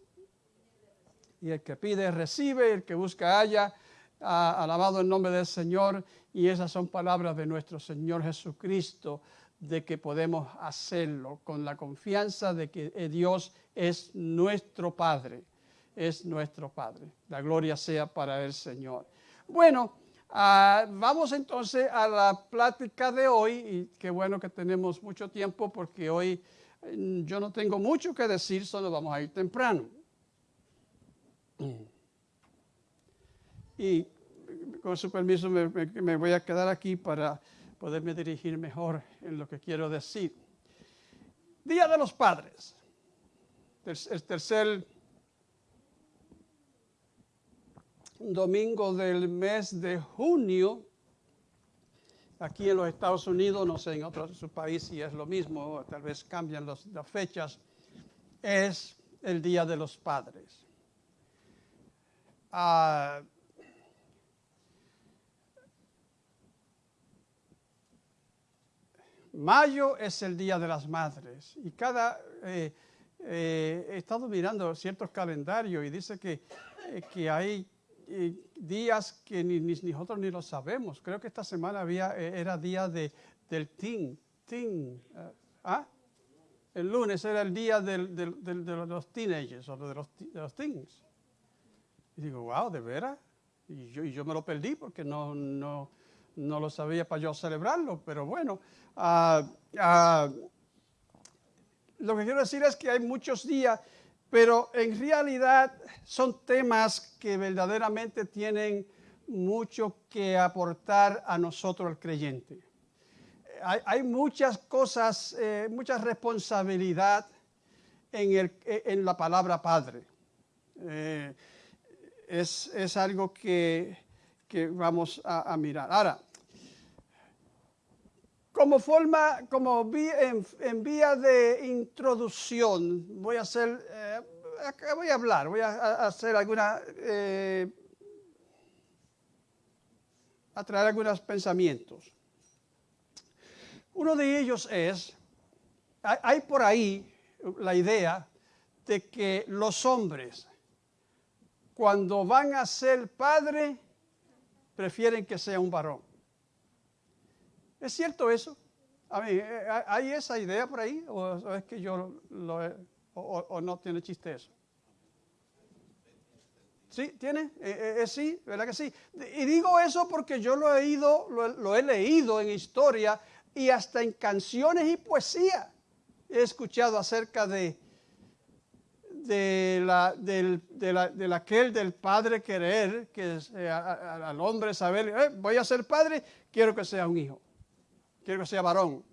Speaker 1: Y el que pide recibe, el que busca halla, ha alabado el nombre del Señor. Y esas son palabras de nuestro Señor Jesucristo de que podemos hacerlo con la confianza de que Dios es nuestro Padre, es nuestro Padre. La gloria sea para el Señor. Bueno, Ah, vamos entonces a la plática de hoy y qué bueno que tenemos mucho tiempo porque hoy mm, yo no tengo mucho que decir, solo vamos a ir temprano. Y con su permiso me, voy a quedar aquí para poderme dirigir mejor en lo que quiero decir. Día de los Padres, el tercer domingo del mes de junio, aquí en los Estados Unidos, no sé, en otros países si es lo mismo, tal vez cambian las fechas, es el Día de los Padres. Ah, mayo es el Día de las Madres y cada... Eh, eh, he estado mirando ciertos calendarios y dice que, eh, que hay días que ni, nosotros ni lo sabemos. Creo que esta semana había, era día de, del teen. teen ¿ah? El lunes era el día del, del, de los teenagers o de los, de los teens. Y digo, wow, ¿de veras? Y yo, y yo me lo perdí porque no, no, no lo sabía para yo celebrarlo, pero bueno. Uh, lo que quiero decir es que hay muchos días, pero en realidad son temas que verdaderamente tienen mucho que aportar a nosotros, el creyente. Hay, hay muchas cosas, eh, mucha responsabilidad en, el, en la palabra Padre. Eh, es, es, algo que, que vamos a, mirar. Ahora, como forma, como en, vía de introducción, voy a hacer, eh, voy a hablar, voy a, hacer alguna, eh, a traer algunos pensamientos. Uno de ellos es, hay, hay por ahí la idea de que los hombres, cuando van a ser padre, prefieren que sea un varón. ¿Es cierto eso? A mí, ¿Hay esa idea por ahí? ¿O es que yo o, no tiene chiste eso? ¿Sí? ¿Tiene? Eh, eh, sí, ¿verdad que sí? Y digo eso porque yo lo he, ido, lo, lo he leído en historia y hasta en canciones y poesía he escuchado acerca de, de, la, del, de, aquel del padre querer, que es, eh, a, a, al hombre saber, eh, voy a ser padre, quiero que sea un hijo, quiero que sea varón.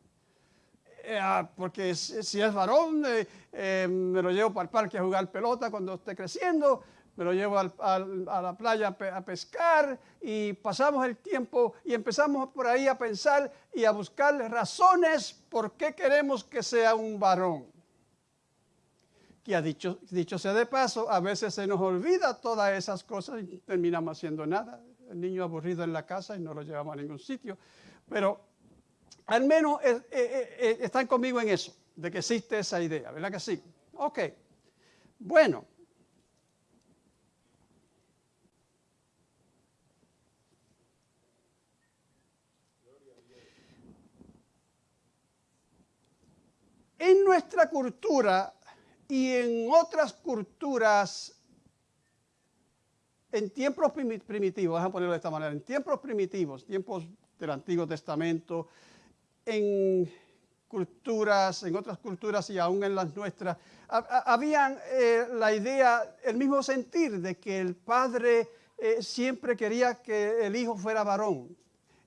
Speaker 1: Eh, porque si es varón, eh, me lo llevo para el parque a jugar pelota cuando esté creciendo, me lo llevo a la playa a pescar y pasamos el tiempo y empezamos por ahí a pensar y a buscar razones por qué queremos que sea un varón. Que ha dicho, dicho sea de paso, a veces se nos olvida todas esas cosas y terminamos haciendo nada. El niño aburrido en la casa y no lo llevamos a ningún sitio. Pero al menos eh, eh, eh, están conmigo en eso, de que existe esa idea, ¿verdad que sí? Ok, bueno. En nuestra cultura y en otras culturas, en tiempos primitivos, vamos a ponerlo de esta manera, en tiempos primitivos, tiempos del Antiguo Testamento, en culturas, en otras culturas y aún en las nuestras, habían eh, la idea, el mismo sentir de que el padre eh, siempre quería que el hijo fuera varón.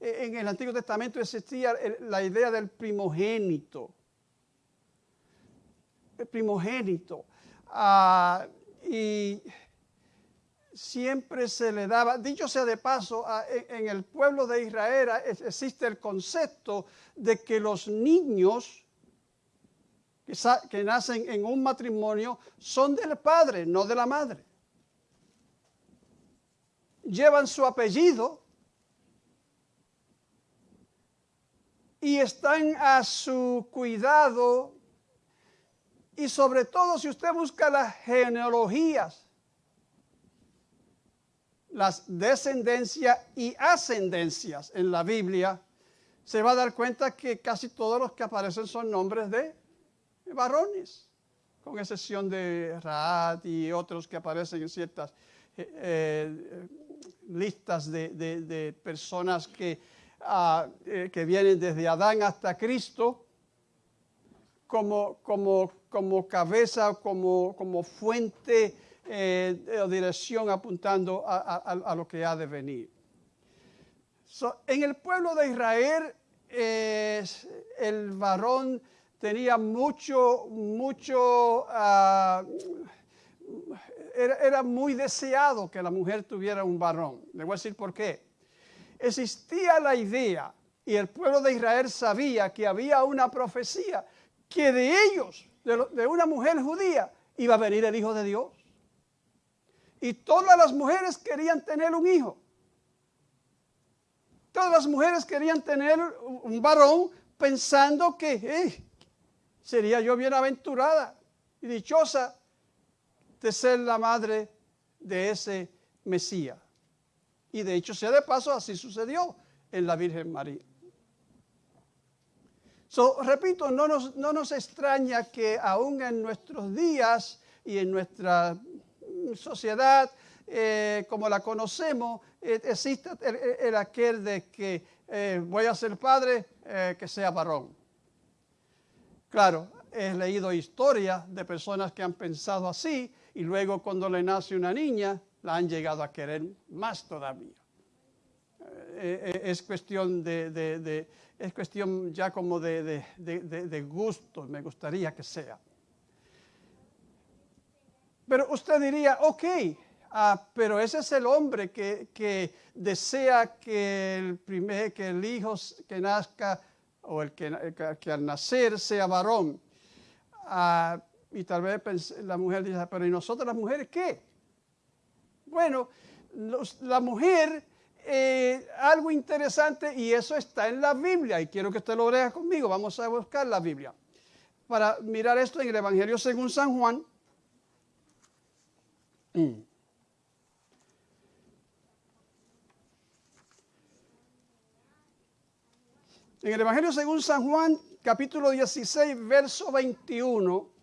Speaker 1: Eh, en el Antiguo Testamento existía la idea del primogénito primogénito. Uh, y siempre se le daba, dicho sea de paso, uh, en, el pueblo de Israel existe el concepto de que los niños que nacen en un matrimonio son del padre, no de la madre. Llevan su apellido y están a su cuidado y sobre todo si usted busca las genealogías, las descendencias y ascendencias en la Biblia, se va a dar cuenta que casi todos los que aparecen son nombres de varones, con excepción de Raad y otros que aparecen en ciertas eh, eh, listas de, de, personas que, uh, eh, que vienen desde Adán hasta Cristo como, como, como cabeza, como, como fuente eh, o dirección apuntando a, a, lo que ha de venir. En el pueblo de Israel, el varón tenía mucho, mucho, uh, era, era, muy deseado que la mujer tuviera un varón. Le voy a decir por qué. Existía la idea, y el pueblo de Israel sabía que había una profecía que de ellos, de, una mujer judía, iba a venir el Hijo de Dios. Y todas las mujeres querían tener un hijo. Todas las mujeres querían tener un varón pensando que hey, sería yo bienaventurada y dichosa de ser la madre de ese Mesías. Y de hecho, sea de paso, así sucedió en la Virgen María. So, repito, no nos, no nos extraña que aún en nuestros días y en nuestra sociedad eh, como la conocemos, eh, exista el, el, aquel de que eh, voy a ser padre, eh, que sea varón. Claro, he leído historias de personas que han pensado así y luego cuando le nace una niña la han llegado a querer más todavía. Es cuestión de- es cuestión ya como de, de- de- gusto, me gustaría que sea. Pero usted diría, ok, ah, pero ese es el hombre que, que desea que el, primer, que el hijo que nazca o el que, que- al nacer sea varón. Ah, y tal vez la mujer dice, pero ¿y nosotros las mujeres qué? Bueno, la mujer, eh, algo interesante, y eso está en la Biblia, y quiero que usted lo lea conmigo, vamos a buscar la Biblia, para mirar esto en el Evangelio según San Juan. Mm. En el Evangelio según San Juan, capítulo 16, verso 21.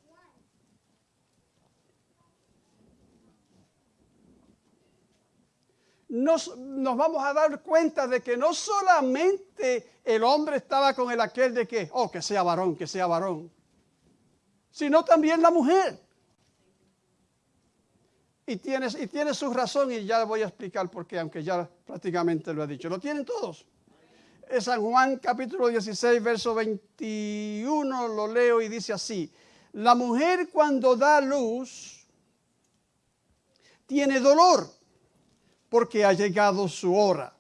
Speaker 1: Nos, nos vamos a dar cuenta de que no solamente el hombre estaba con el aquel de que, oh, que sea varón, que sea varón, sino también la mujer. Y tiene, y tiene su razón y ya voy a explicar por qué, aunque ya prácticamente lo he dicho. ¿Lo tienen todos? Es San Juan capítulo 16, verso 21, lo leo y dice así, la mujer cuando da luz tiene dolor porque ha llegado su hora.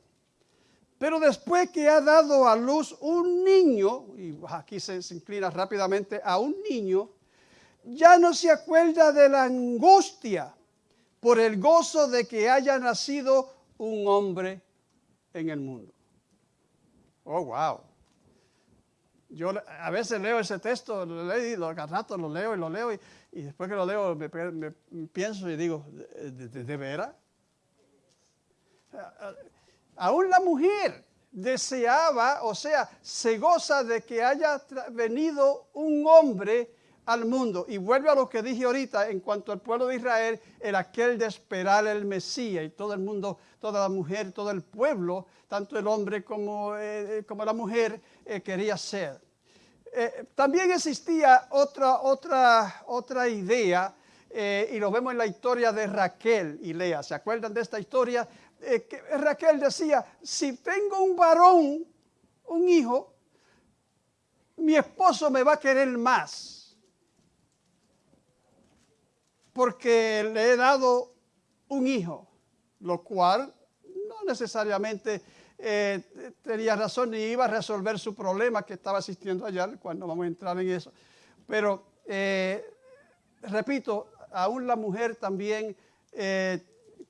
Speaker 1: Pero después que ha dado a luz un niño, y aquí se, inclina rápidamente a un niño, ya no se acuerda de la angustia por el gozo de que haya nacido un hombre en el mundo. Oh, wow. Yo a veces leo ese texto, lo he leído, cada rato lo leo y lo leo, y, y después que lo leo pienso y digo, ¿de, de- de? Aún la mujer deseaba, o sea, se goza de que haya venido un hombre al mundo. Y vuelve a lo que dije ahorita en cuanto al pueblo de Israel, el aquel de esperar el Mesías. Y todo el mundo, toda la mujer, todo el pueblo, tanto el hombre como, eh, como la mujer, eh, quería ser. Eh, también existía otra, otra, otra idea, y lo vemos en la historia de Raquel y Lea. ¿Se acuerdan de esta historia? Eh, que Raquel decía, si tengo un varón, un hijo, mi esposo me va a querer más, porque le he dado un hijo, lo cual no necesariamente eh, tenía razón ni iba a resolver su problema que estaba existiendo allá, cuando vamos a entrar en eso. Pero, eh, repito, aún la mujer también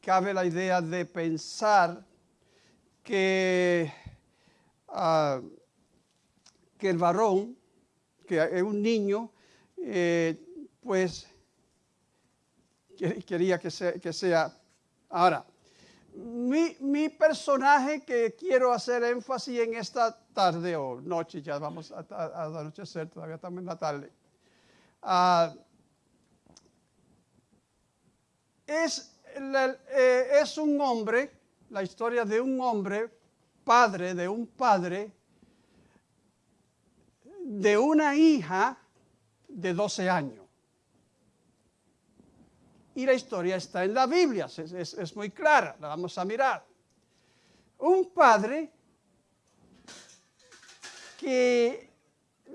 Speaker 1: cabe la idea de pensar que, ah, que el varón, que es un niño, eh, pues que- quería que sea. Ahora, mi, mi personaje que quiero hacer énfasis en esta tarde o noche, ya vamos a anochecer, todavía estamos en la tarde, ah, es, eh, es un hombre, la historia de un hombre, padre de un padre, de una hija de 12 años. Y la historia está en la Biblia, es, es- es muy clara, la vamos a mirar. Un padre que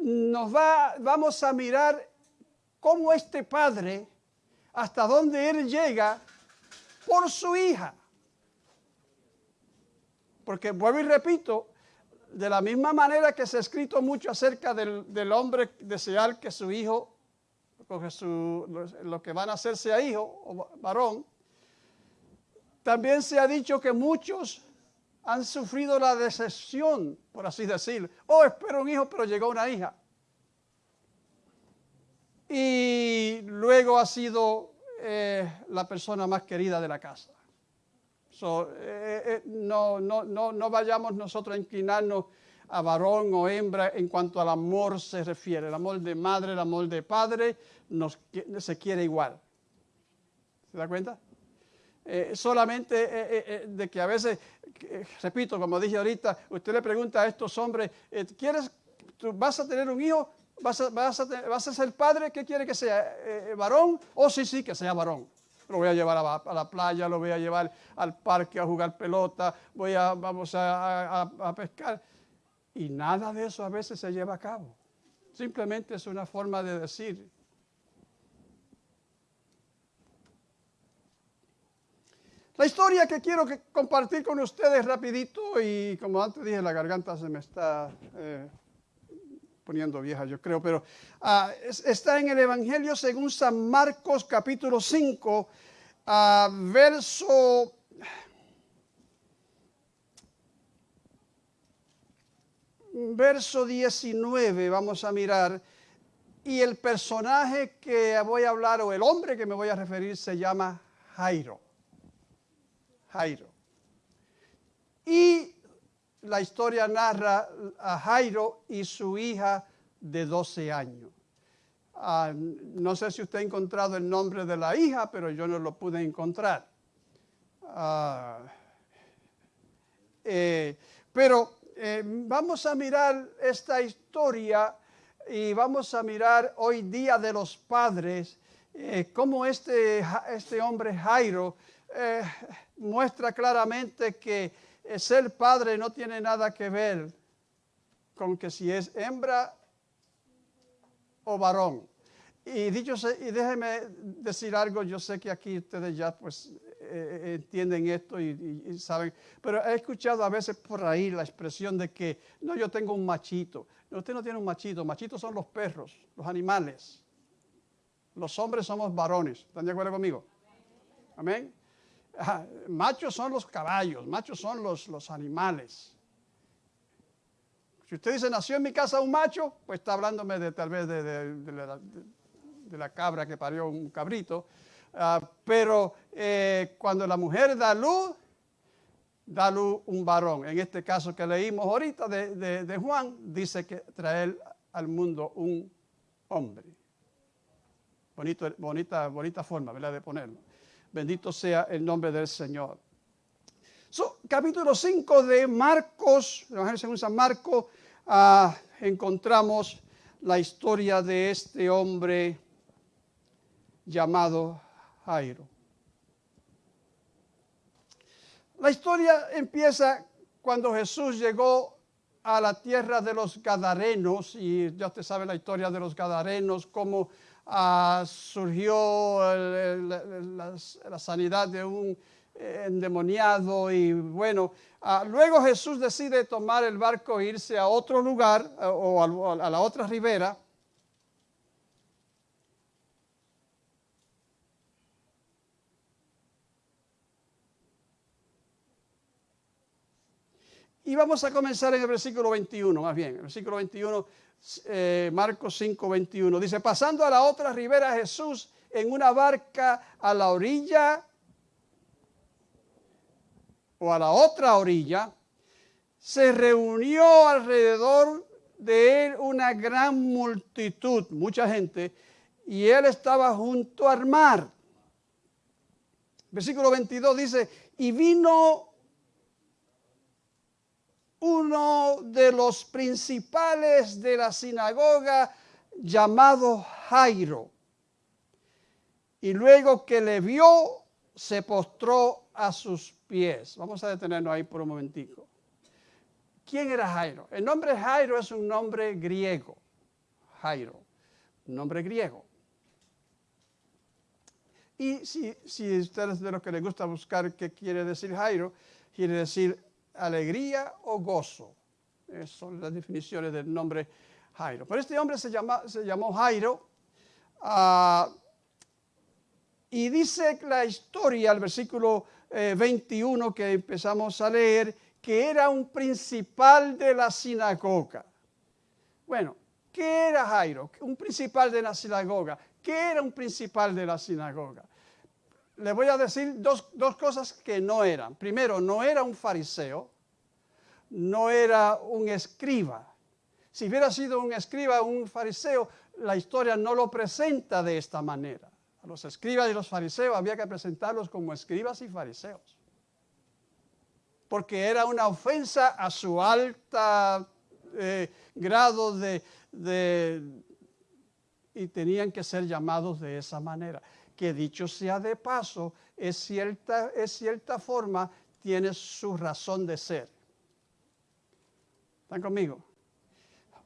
Speaker 1: nos va, vamos a mirar cómo este padre, hasta dónde él llega por su hija. Porque vuelvo y repito, de la misma manera que se ha escrito mucho acerca del, del hombre desear que su hijo, su- lo, lo que van a hacer sea hijo o varón, también se ha dicho que muchos han sufrido la decepción, por así decirlo. Oh, espero un hijo, pero llegó una hija. Y luego ha sido la persona más querida de la casa. Eh, eh, no, no, no, no vayamos nosotros a inclinarnos a varón o hembra en cuanto al amor se refiere. El amor de madre, el amor de padre, se quiere igual. ¿Se da cuenta? Eh, solamente de que a veces, repito, como dije ahorita, usted le pregunta a estos hombres, ¿quieres, vas a tener un hijo? ¿Vas a, vas a vas a ser padre? ¿Qué quiere que sea? Eh, ¿Varón? Oh, sí, sí, que sea varón. Lo voy a llevar a, la- playa, lo voy a llevar al parque a jugar pelota, voy a, vamos a, a- pescar. Y nada de eso a veces se lleva a cabo. Simplemente es una forma de decir. La historia que quiero compartir con ustedes rapidito y como antes dije, la garganta se me está eh, poniendo yo creo, pero ah, es- está en el Evangelio según San Marcos capítulo 5, ah, verso... Verso 19, vamos a mirar. Y el personaje que voy a hablar, o el hombre que me voy a referir, se llama Jairo. Jairo. Y la historia narra a Jairo y su hija de 12 años. Ah, no sé si usted ha encontrado el nombre de la hija, pero yo no lo pude encontrar. Ah, eh, pero eh, vamos a mirar esta historia y vamos a mirar hoy día de los padres, eh, cómo este, este hombre Jairo muestra claramente que ser padre no tiene nada que ver con que si es hembra o varón. Y dicho y déjeme decir algo, yo sé que aquí ustedes ya pues eh, eh, entienden esto y, y- y saben, pero he escuchado a veces por ahí la expresión de que no, yo tengo un machito. No, usted no tiene un machito, machitos son los perros, los animales. Los hombres somos varones, ¿están de acuerdo conmigo? Amén. Ajá, Machos son los caballos, machos son los, los animales. Si usted dice, nació en mi casa un macho, pues está hablándome de tal vez de- de la cabra que parió un cabrito. Ah, pero eh, cuando la mujer da luz, da luz un varón. En este caso que leímos ahorita de, de- de Juan, dice que traer al mundo un hombre. Bonito, bonita, bonita forma, ¿verdad? De ponerlo. Bendito sea el nombre del Señor. Capítulo 5 de Marcos, Evangelio según San Marcos, ah, encontramos la historia de este hombre llamado Jairo. La historia empieza cuando Jesús llegó a la tierra de los Gadarenos, y ya usted sabe la historia de los Gadarenos, cómo ah, surgió la, sanidad de un eh, endemoniado, y bueno, ah, luego Jesús decide tomar el barco e irse a otro lugar eh, o al- a la otra ribera. Y vamos a comenzar en el versículo 21, más bien, el versículo 21, eh, Marcos 5, 21. Dice, pasando a la otra ribera Jesús en una barca a la orilla o a la otra orilla, se reunió alrededor de él una gran multitud, mucha gente, y él estaba junto al mar. Versículo 22 dice, y vino uno de los principales de la sinagoga llamado Jairo. Y luego que le vio, se postró a sus pies. Vamos a detenernos ahí por un momentico. ¿Quién era Jairo? El nombre Jairo es un nombre griego. Jairo, nombre griego. Y si, si ustedes de los que les gusta buscar qué quiere decir Jairo, quiere decir alegría o gozo. Esas son las definiciones del nombre Jairo. Pero este hombre se, se llamó Jairo. ah, y dice la historia, el versículo eh, 21 que empezamos a leer, que era un principal de la sinagoga. Bueno, ¿qué era Jairo? Un principal de la sinagoga. ¿Qué era un principal de la sinagoga? Le voy a decir dos, dos cosas que no eran. Primero, no era un fariseo, no era un escriba. Si hubiera sido un escriba o un fariseo, la historia no lo presenta de esta manera. A los escribas y los fariseos había que presentarlos como escribas y fariseos. Porque era una ofensa a su alta eh, grado de, de y tenían que ser llamados de esa manera. Que dicho sea de paso, es cierta, es cierta forma, tiene su razón de ser. ¿Están conmigo?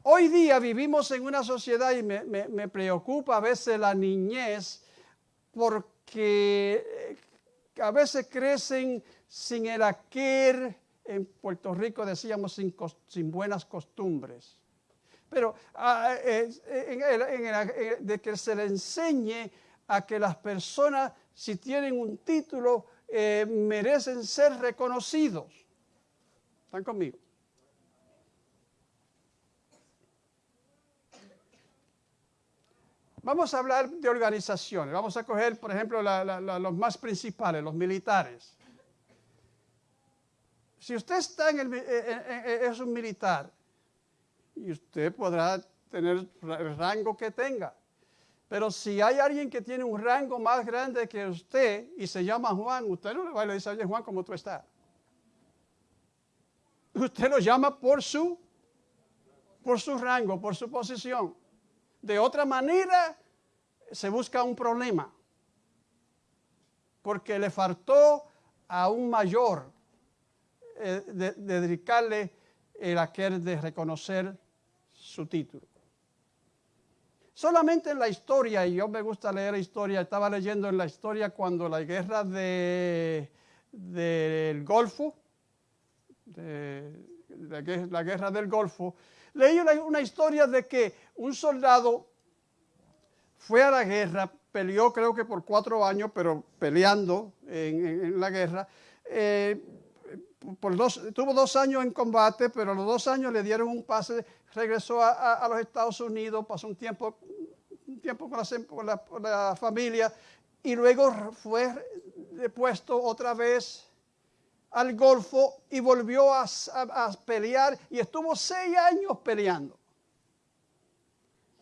Speaker 1: Hoy día vivimos en una sociedad y me, me- preocupa a veces la niñez porque eh, a veces crecen sin el aquel, en Puerto Rico decíamos sin, sin buenas costumbres. Pero ah, eh, de que se le enseñe a que las personas, si tienen un título, eh, merecen ser reconocidos. ¿Están conmigo? Vamos a hablar de organizaciones. Vamos a coger, por ejemplo, los más principales, los militares. Si usted está en el, eh, eh, es un militar, y usted podrá tener el rango que tenga. Pero si hay alguien que tiene un rango más grande que usted y se llama Juan, usted no le va le dice, oye Juan, ¿cómo tú estás? Usted lo llama por su, por su rango, por su posición. De otra manera, se busca un problema. Porque le faltó a un mayor eh, de, de dedicarle el aquel de reconocer su título. Solamente en la historia, y yo me gusta leer historia, estaba leyendo en la historia cuando la guerra de, del Golfo, la gue- la guerra del Golfo, leí una, historia de que un soldado fue a la guerra, peleó creo que por cuatro años, pero peleando en, la guerra. eh, tuvo dos años en combate, pero a los dos años le dieron un pase, regresó a los Estados Unidos, pasó un tiempo, un tiempo con, la, familia y luego fue depuesto otra vez al Golfo y volvió a, pelear y estuvo seis años peleando.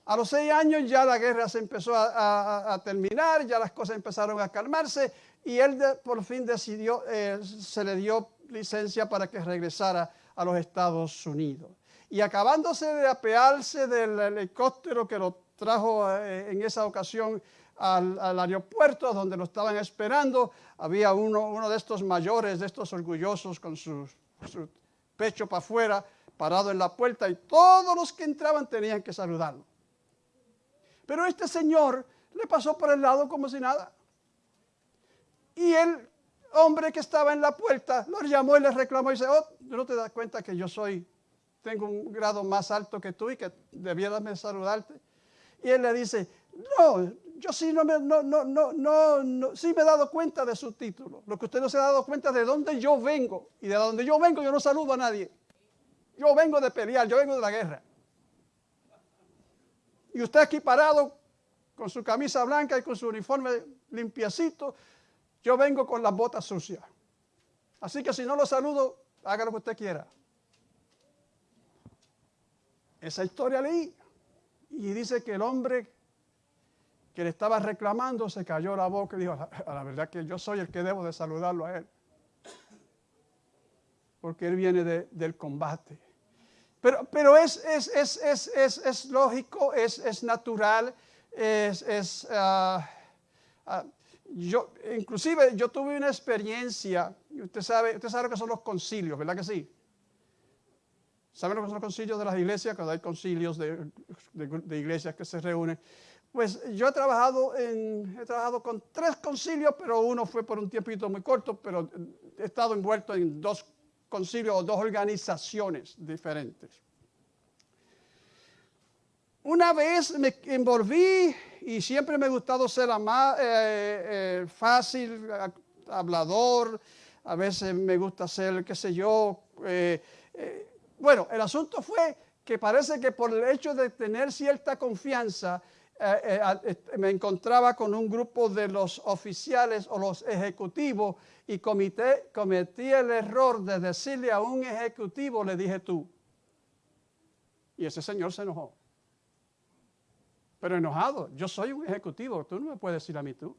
Speaker 1: A los seis años ya la guerra se empezó a, terminar, ya las cosas empezaron a calmarse y él por fin decidió, eh, se le dio licencia para que regresara a los Estados Unidos. Y acabándose de apearse del helicóptero que lo trajo eh, en esa ocasión al, aeropuerto donde lo estaban esperando, había uno, de estos mayores, de estos orgullosos con su, pecho para afuera, parado en la puerta y todos los que entraban tenían que saludarlo. Pero este señor le pasó por el lado como si nada. Y el hombre que estaba en la puerta lo llamó y le reclamó y dice, oh, ¿tú no te das cuenta que yo soy, tengo un grado más alto que tú y que debieras saludarte? Y él le dice, no, yo sí me, he dado cuenta de su título. Lo que usted no se ha dado cuenta de dónde yo vengo. Y de dónde yo vengo yo no saludo a nadie. Yo vengo de pelear, yo vengo de la guerra. Y usted aquí parado con su camisa blanca y con su uniforme limpiecito, yo vengo con las botas sucias. Así que si no lo saludo, haga lo que usted quiera. Esa historia leí y dice que el hombre que le estaba reclamando se cayó la boca y dijo, a la verdad que yo soy el que debo de saludarlo a él. Porque él viene de- del combate. Pero, pero es, es, es, es, lógico, es, natural, es, ah, ah, yo, inclusive yo tuve una experiencia, usted sabe, usted sabe lo que son los concilios, ¿verdad que sí? ¿Saben lo que son los concilios de las iglesias? Cuando hay concilios de, de- iglesias que se reúnen. Pues yo he trabajado, en, he trabajado con tres concilios, pero uno fue por un tiempito muy corto, pero he estado envuelto en dos concilios o dos organizaciones diferentes. Una vez me envolví y siempre me ha gustado ser ama- eh, eh, fácil, hablador, a veces me gusta ser, qué sé yo. eh, eh, bueno, el asunto fue que parece que por el hecho de tener cierta confianza, eh, eh, me encontraba con un grupo de los oficiales o los ejecutivos y cometí el error de decirle a un ejecutivo, le dije tú. Y ese señor se enojó. Pero enojado, yo soy un ejecutivo, tú no me puedes decir a mí tú.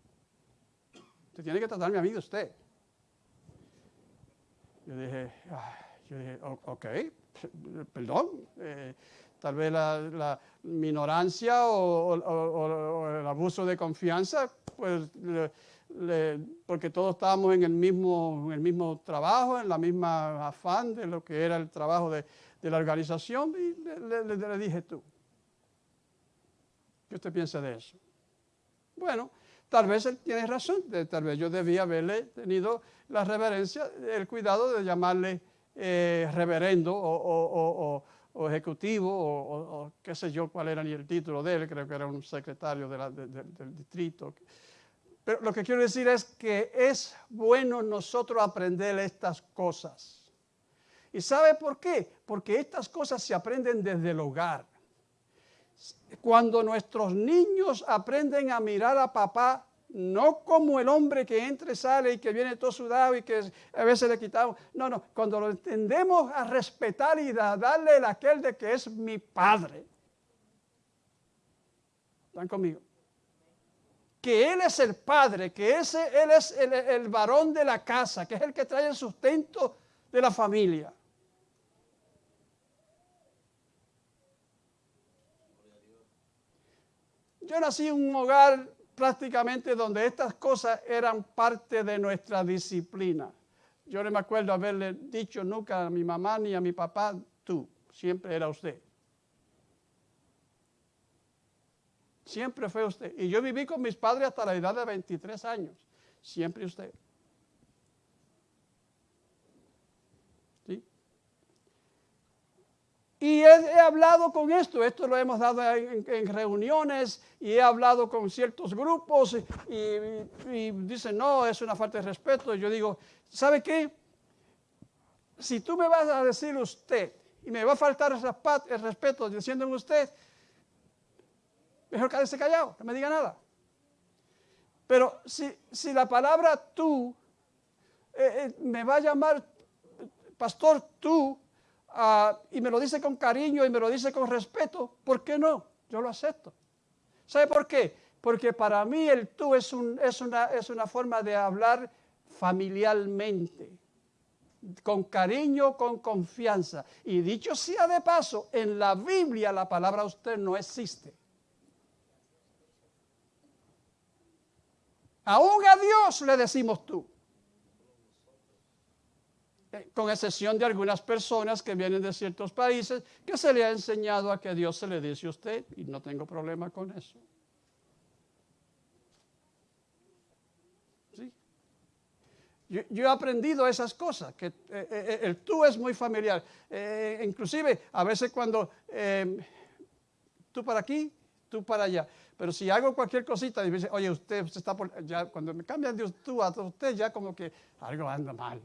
Speaker 1: Usted tiene que tratarme a mí de usted. Yo dije, "Ah", yo dije, "O- ok, perdón. eh, tal vez la, minorancia o, el abuso de confianza, pues porque todos estábamos en el mismo, en el mismo trabajo, en la misma afán de lo que era el trabajo de, la organización, y le, le- dije tú. ¿Qué usted piensa de eso? Bueno, tal vez él tiene razón, tal vez yo debía haberle tenido la reverencia, el cuidado de llamarle eh, reverendo o, ejecutivo o, qué sé yo cuál era ni el título de él, creo que era un secretario del distrito. Pero lo que quiero decir es que es bueno nosotros aprender estas cosas. ¿Y sabe por qué? Porque estas cosas se aprenden desde el hogar. Cuando nuestros niños aprenden a mirar a papá, no como el hombre que entra y sale y que viene todo sudado y que a veces le quitamos. No, no, cuando lo entendemos a respetar y a darle el aquel de que es mi padre. ¿Están conmigo? Que Él es el padre, que ese, Él es el, el varón de la casa, que es el que trae el sustento de la familia. Yo nací en un hogar prácticamente donde estas cosas eran parte de nuestra disciplina. Yo no me acuerdo haberle dicho nunca a mi mamá ni a mi papá, tú, siempre era usted. Siempre fue usted. Y yo viví con mis padres hasta la edad de 23 años. Siempre usted. Y he, hablado con esto, esto lo hemos dado en, reuniones y he hablado con ciertos grupos y, dicen, no, es una falta de respeto. Y yo digo, ¿sabe qué? Si tú me vas a decir usted y me va a faltar el respeto diciéndome usted, mejor quédese callado, no me diga nada. Pero si, si la palabra tú eh, eh, me va a llamar pastor tú ah, y me lo dice con cariño y me lo dice con respeto, ¿por qué no? Yo lo acepto. ¿Sabe por qué? Porque para mí el tú es, un- es una, es una forma de hablar familiarmente, con cariño, con confianza. Y dicho sea de paso, en la Biblia la palabra usted no existe. Aún a Dios le decimos tú. Eh, Con excepción de algunas personas que vienen de ciertos países que se le ha enseñado a que a Dios se le dice usted y no tengo problema con eso. ¿Sí? Yo, he aprendido esas cosas, que eh, eh, el tú es muy familiar. Eh, inclusive a veces cuando eh, tú para aquí, tú para allá. Pero si hago cualquier cosita y me dice, oye, usted, usted está por, ya, cuando me cambian de tú a usted, ya como que algo anda mal.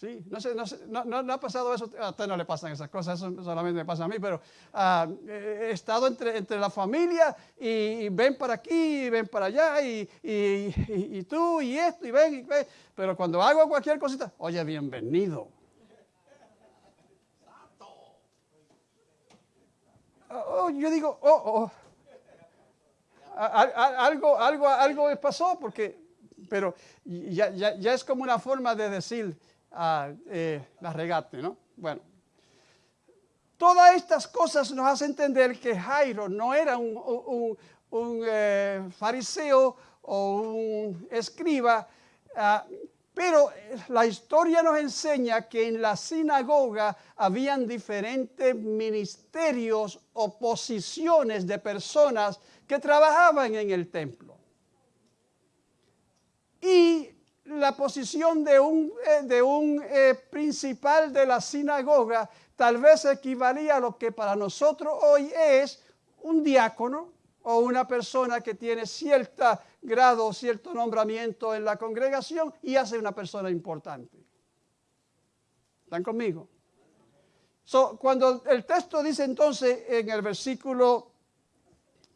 Speaker 1: Sí, no, sé, no, sé, no, no- no ha pasado eso, a usted no le pasan esas cosas, eso solamente me pasa a mí, pero ah, he estado entre, entre la familia y, y ven para aquí, y ven para allá, y, y- tú, y esto, y ven, y ven. Pero cuando hago cualquier cosita, oye, bienvenido. Oh, yo digo, oh, oh. A- a- algo, algo, algo pasó, porque, pero ya, ya- ya es como una forma de decir ah, eh, la regate, ¿no? Bueno, todas estas cosas nos hacen entender que Jairo no era un, eh, fariseo o un escriba, ah, pero la historia nos enseña que en la sinagoga habían diferentes ministerios o posiciones de personas que trabajaban en el templo. Y la posición de un, eh, de un eh, principal de la sinagoga tal vez equivalía a lo que para nosotros hoy es un diácono o una persona que tiene cierto grado, cierto nombramiento en la congregación y hace una persona importante. ¿Están conmigo? So, cuando el texto dice entonces en el versículo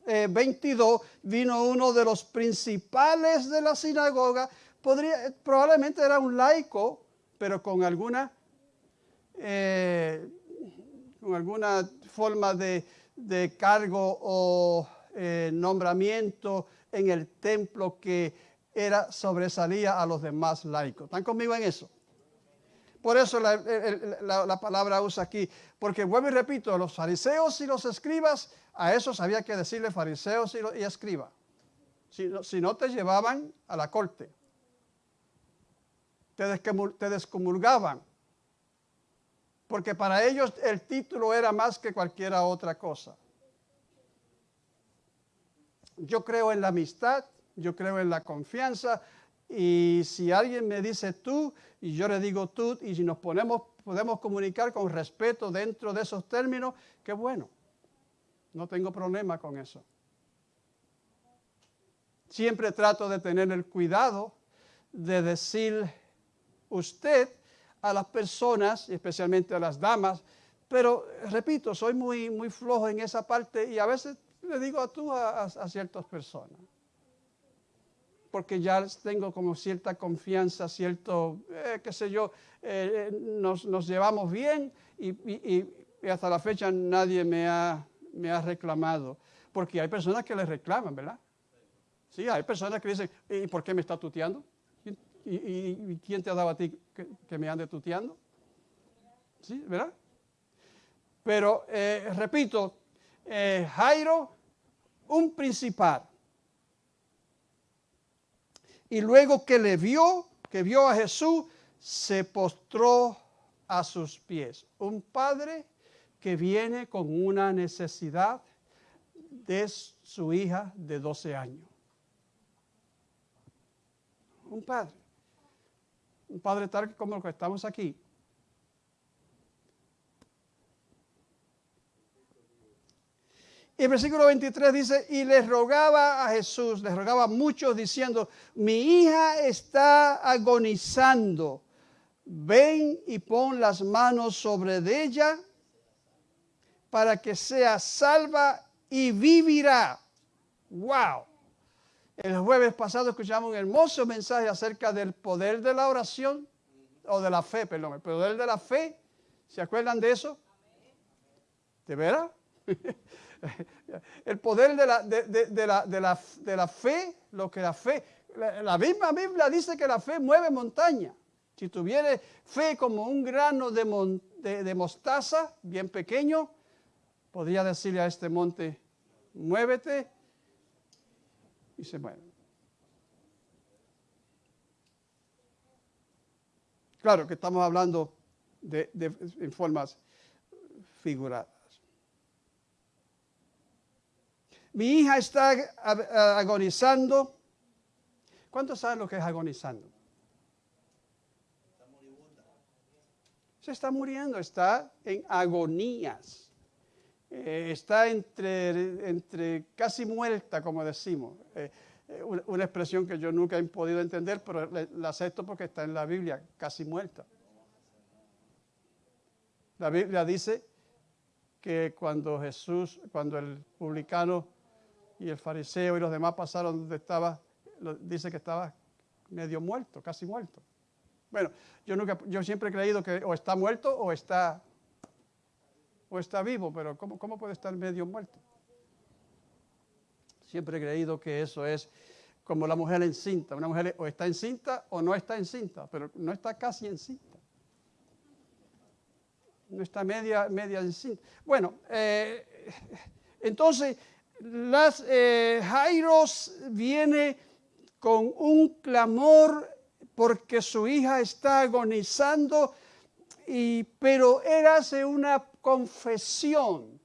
Speaker 1: eh, 22, vino uno de los principales de la sinagoga, podría, probablemente era un laico, pero con alguna, eh, con alguna forma de, de cargo o eh, nombramiento en el templo que era, sobresalía a los demás laicos. ¿Están conmigo en eso? por eso la, la- la palabra usa aquí. Porque vuelvo y repito, los fariseos y los escribas, a esos había que decirle fariseos y, y escriba. Si si no te llevaban a la corte. Te, descomul- te descomulgaban. Porque para ellos el título era más que cualquier otra cosa. Yo creo en la amistad, yo creo en la confianza. Y si alguien me dice tú y yo le digo tú y si nos ponemos, podemos comunicar con respeto dentro de esos términos, qué bueno. No tengo problema con eso. Siempre trato de tener el cuidado de decir usted a las personas, especialmente a las damas, pero repito, soy muy, muy flojo en esa parte y a veces le digo a tú a, ciertas personas, porque ya tengo como cierta confianza, cierto, eh, qué sé yo, eh, eh, nos, nos llevamos bien y hasta la fecha nadie me ha, me ha reclamado, porque hay personas que le reclaman, ¿verdad? Sí, hay personas que dicen, ¿y por qué me está tuteando? ¿Y, quién te ha dado a ti que, que me ande tuteando? ¿Sí, verdad? Pero, eh, repito, eh, Jairo, un principal. Y luego que le vio, que vio a Jesús, se postró a sus pies. Un padre que viene con una necesidad de su hija de 12 años. Un padre. Un padre tal como el que estamos aquí. Y el versículo 23 dice, y le rogaba a Jesús, le rogaba a muchos diciendo, mi hija está agonizando, ven y pon las manos sobre ella para que sea salva y vivirá. ¡Wow! El jueves pasado escuchamos un hermoso mensaje acerca del poder de la oración, o de la fe, perdón, el poder de la fe. ¿Se acuerdan de eso? ¿De veras? el poder de la, de, de- la, de la- de la fe, lo que la fe, la, misma Biblia dice que la fe mueve montaña. Si tuviera fe como un grano de- de mostaza, bien pequeño, podría decirle a este monte, muévete y se mueve. Claro que estamos hablando de, en formas figuradas. Mi hija está ag- agonizando. ¿Cuántos saben lo que es agonizando? Se está muriendo, está en agonías. Eh, está entre, entre casi muerta, como decimos. Eh, eh, una, expresión que yo nunca he podido entender, pero la acepto porque está en la Biblia, casi muerta. La Biblia dice que cuando Jesús, cuando el publicano y el fariseo y los demás pasaron donde estaba, dice que estaba medio muerto, casi muerto. Bueno, yo nunca, yo siempre he creído que o está muerto o está, está vivo, pero ¿cómo, cómo puede estar medio muerto? Siempre he creído que eso es como la mujer encinta. Una mujer o está encinta o no está encinta, pero no está casi encinta. No está media, media encinta. Bueno, eh, entonces las, eh, Jairos viene con un clamor porque su hija está agonizando, y, pero él hace una confesión.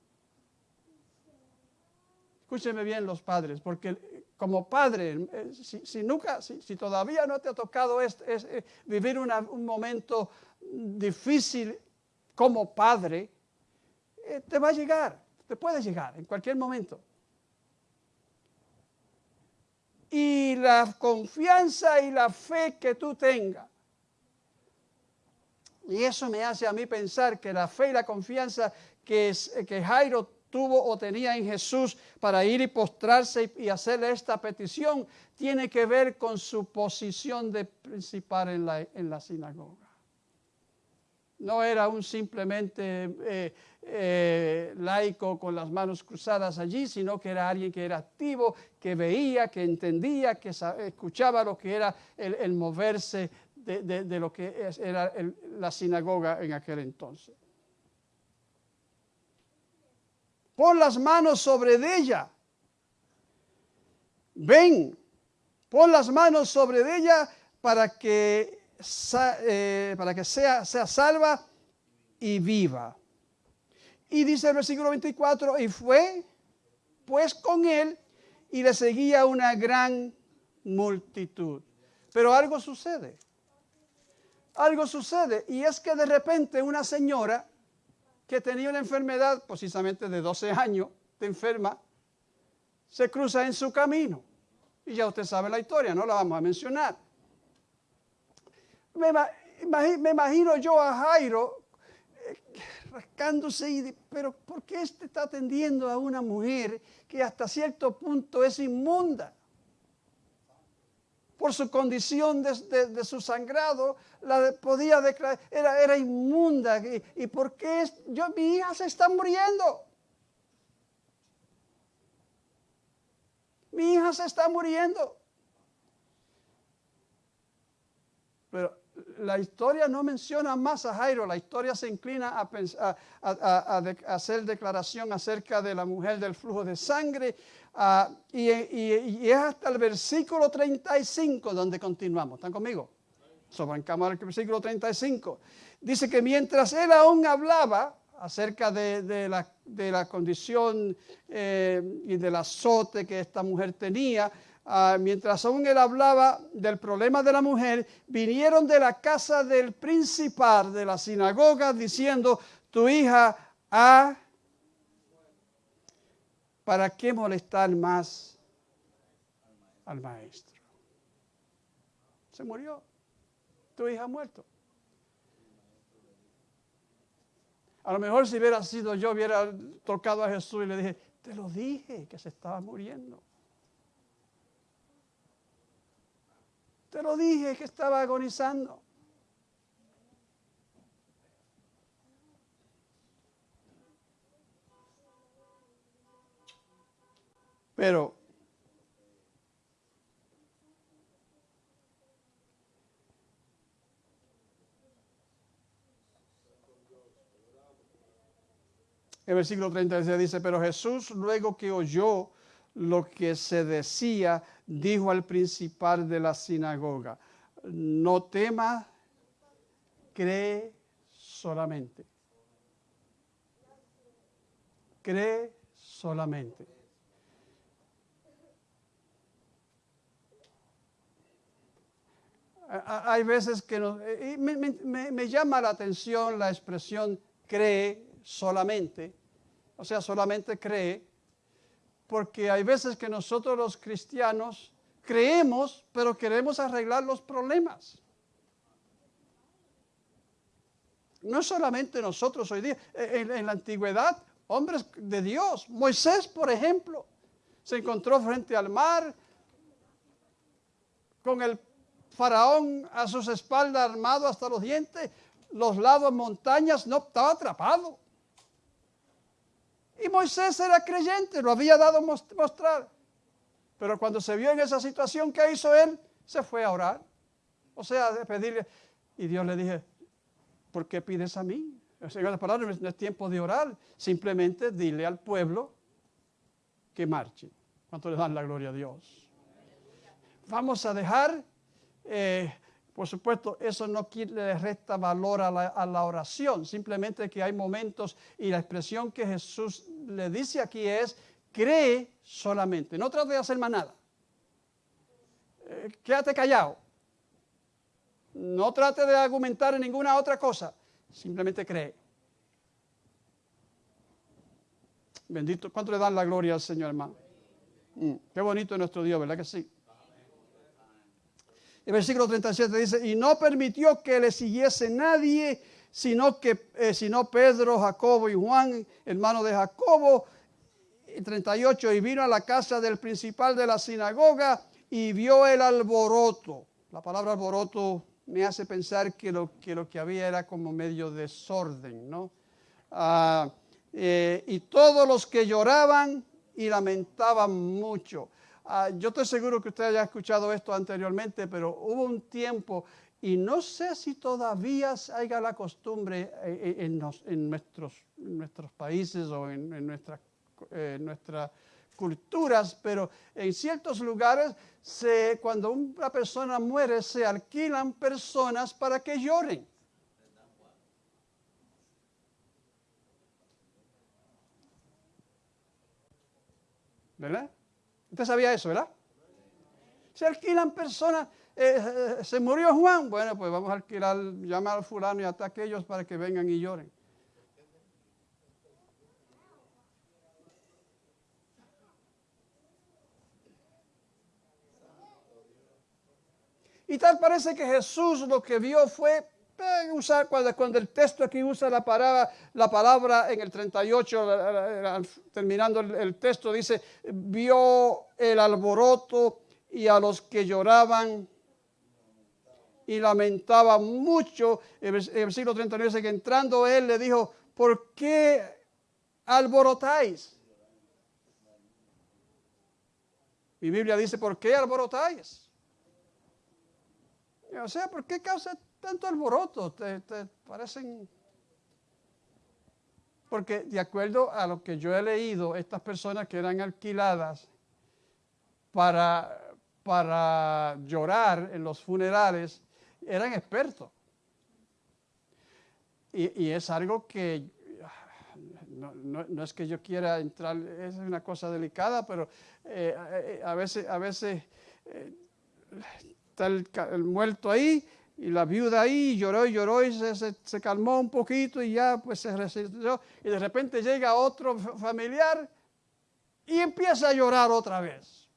Speaker 1: Escúchenme bien los padres, porque como padre, eh, si, nunca, si, todavía no te ha tocado eh, vivir un momento difícil como padre, eh, te va a llegar, te puede llegar en cualquier momento. Y la confianza y la fe que tú tengas. Y eso me hace a mí pensar que la fe y la confianza que, que Jairo tuvo o tenía en Jesús para ir y postrarse y, y hacerle esta petición tiene que ver con su posición de principal en la, en la sinagoga. No era un simplemente eh, eh, laico con las manos cruzadas allí, sino que era alguien que era activo, que veía, que entendía, que escuchaba lo que era el moverse de, de- lo que es- era la sinagoga en aquel entonces. Pon las manos sobre ella. Ven, pon las manos sobre ella para que, eh, para que sea, sea salva y viva. Y dice el versículo 24, y fue pues con él y le seguía una gran multitud. Pero algo sucede. Algo sucede. Y es que de repente una señora que tenía una enfermedad precisamente de 12 años de enferma, se cruza en su camino. Y ya usted sabe la historia, no la vamos a mencionar. Me, me imagino yo a Jairo eh, rascándose y, pero ¿por qué este está atendiendo a una mujer que hasta cierto punto es inmunda? Por su condición de, su sangrado, la podía declarar, era, era inmunda. ¿Y, por qué es- yo, mi hija se está muriendo? Mi hija se está muriendo. Pero la historia no menciona más a Jairo, la historia se inclina a hacer declaración acerca de la mujer del flujo de sangre, ah, y, es hasta el versículo 35 donde continuamos. ¿Están conmigo? Sobrancamos al versículo 35. Dice que mientras él aún hablaba acerca de, de la, de la condición eh, y del azote que esta mujer tenía, ah, mientras aún él hablaba del problema de la mujer, vinieron de la casa del principal de la sinagoga diciendo, tu hija ha... ¿Para qué molestar más al maestro? Se murió. Tu hija ha muerto. A lo mejor si hubiera sido yo, hubiera tocado a Jesús y le dije, te lo dije que se estaba muriendo. Te lo dije que estaba agonizando. Pero el versículo 36 dice, pero Jesús luego que oyó lo que se decía, dijo al principal de la sinagoga, no temas, cree solamente. Cree solamente. A- a- Hay veces que nos- y me, llama la atención la expresión cree solamente, o sea, solamente cree, porque hay veces que nosotros los cristianos creemos, pero queremos arreglar los problemas. No solamente nosotros hoy día, en, en la antigüedad, hombres de Dios, Moisés, por ejemplo, se encontró frente al mar con el faraón a sus espaldas armado hasta los dientes, los lados montañas, no estaba atrapado. Y Moisés era creyente, lo había dado mos- mostrar. Pero cuando se vio en esa situación, ¿qué hizo él? Se fue a orar. O sea, de pedirle. Y Dios le dije, ¿por qué pides a mí? En palabras, no es tiempo de orar. Simplemente dile al pueblo que marche. ¿Cuánto le dan la gloria a Dios? Vamos a dejar, eh, por supuesto, eso no le resta valor a la, a la oración, simplemente que hay momentos y la expresión que Jesús le dice aquí es, cree solamente, no trate de hacer más nada. Eh, quédate callado. No trate de argumentar en ninguna otra cosa, simplemente cree. Bendito, ¿cuánto le dan la gloria al Señor, hermano? Mm, qué bonito es nuestro Dios, ¿verdad que sí? El versículo 37 dice, y no permitió que le siguiese nadie, sino que eh, sino Pedro, Jacobo y Juan, hermano de Jacobo. Y 38, y vino a la casa del principal de la sinagoga y vio el alboroto. La palabra alboroto me hace pensar que lo que, lo que había era como medio desorden, ¿no? Ah, eh, y todos los que lloraban y lamentaban mucho. Ah, yo estoy seguro que usted haya escuchado esto anteriormente, pero hubo un tiempo Y no sé si todavía haya la costumbre eh, eh, en, nuestros, países o en, eh, nuestras culturas, pero en ciertos lugares se, cuando una persona muere se alquilan personas para que lloren. ¿Verdad? Usted sabía eso, ¿verdad? Se alquilan personas. eh, eh, se murió Juan. Bueno, pues vamos a alquilar, llamar al fulano y hasta aquellos para que vengan y lloren. Y tal parece que Jesús lo que vio fue usar, cuando, cuando el texto aquí usa la palabra, la palabra en el 38, la- la- terminando el, texto, dice, vio el alboroto y a los que lloraban y lamentaba mucho. El versículo 39 dice que entrando él le dijo, ¿por qué alborotáis? Mi Biblia dice, ¿por qué alborotáis? O sea, ¿por qué causa tanto alboroto? ¿Te, te parecen...? Porque de acuerdo a lo que yo he leído, estas personas que eran alquiladas para, para llorar en los funerales eran expertos. Y, y es algo que no, no- no es que yo quiera entrar, es una cosa delicada, pero eh, eh, a veces, a veces eh, está el, muerto ahí y la viuda ahí, y lloró y lloró y se, se- calmó un poquito y ya pues se resistió y de repente llega otro fa- familiar y empieza a llorar otra vez.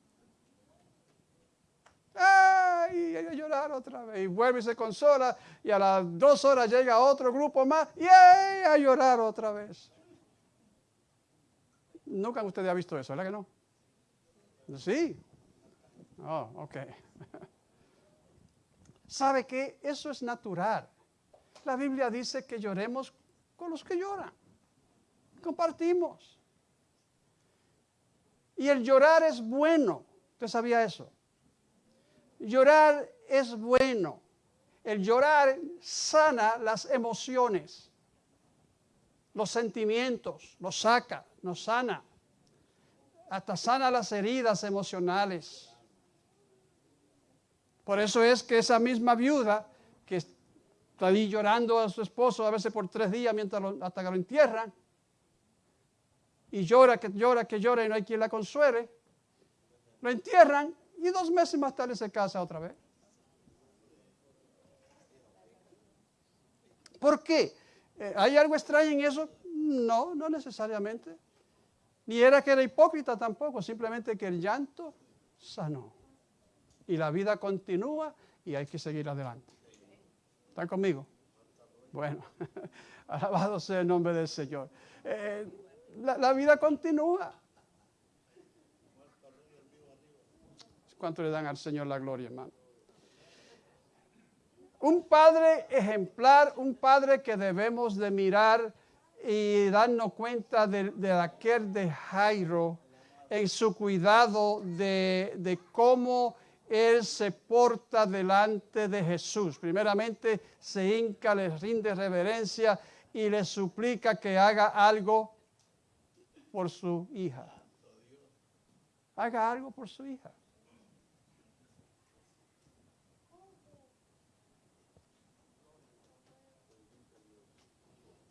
Speaker 1: ¡Ay! A llorar otra vez. Y vuelve y se consola. Y a las dos horas llega otro grupo más. ¡Y ¡ay! a llorar otra vez. Nunca usted ha visto eso, ¿verdad que no? Sí. Oh, ok. ¿Sabe qué? Eso es natural. La Biblia dice que lloremos con los que lloran. Compartimos. Y el llorar es bueno. ¿Usted sabía eso? Llorar es bueno. El llorar sana las emociones, los sentimientos, los saca, nos sana. Hasta sana las heridas emocionales. Por eso es que esa misma viuda que está ahí llorando a su esposo a veces por tres días mientras lo- hasta que lo entierran, y llora, que llora, que llora y no hay quien la consuele, lo entierran y dos meses más tarde se casa otra vez. ¿Por qué? Eh, ¿Hay algo extraño en eso? No, no necesariamente. Ni era que era hipócrita tampoco, simplemente que el llanto sanó. Y la vida continúa y hay que seguir adelante. ¿Están conmigo? Bueno, alabado sea el nombre del Señor. Eh, la, vida continúa. ¿Cuánto le dan al Señor la gloria, hermano? Un padre ejemplar, un padre que debemos de mirar y darnos cuenta de, de aquel de Jairo en su cuidado de, de cómo él se porta delante de Jesús. Primeramente se hinca, le rinde reverencia y le suplica que haga algo por su hija. Haga algo por su hija.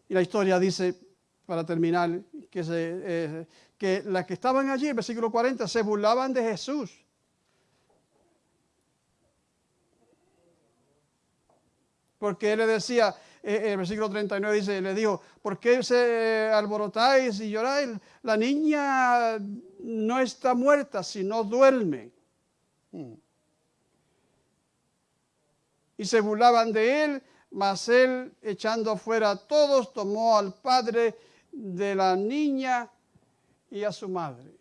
Speaker 1: Y la historia dice, para terminar, que, se, eh, que las que estaban allí, el versículo 40, se burlaban de Jesús. Porque él le decía, eh, el versículo 39 dice, le dijo, ¿por qué se alborotáis y lloráis? La niña no está muerta, sino duerme. Mm. Y se burlaban de él, mas él, echando fuera a todos, tomó al padre de la niña y a su madre.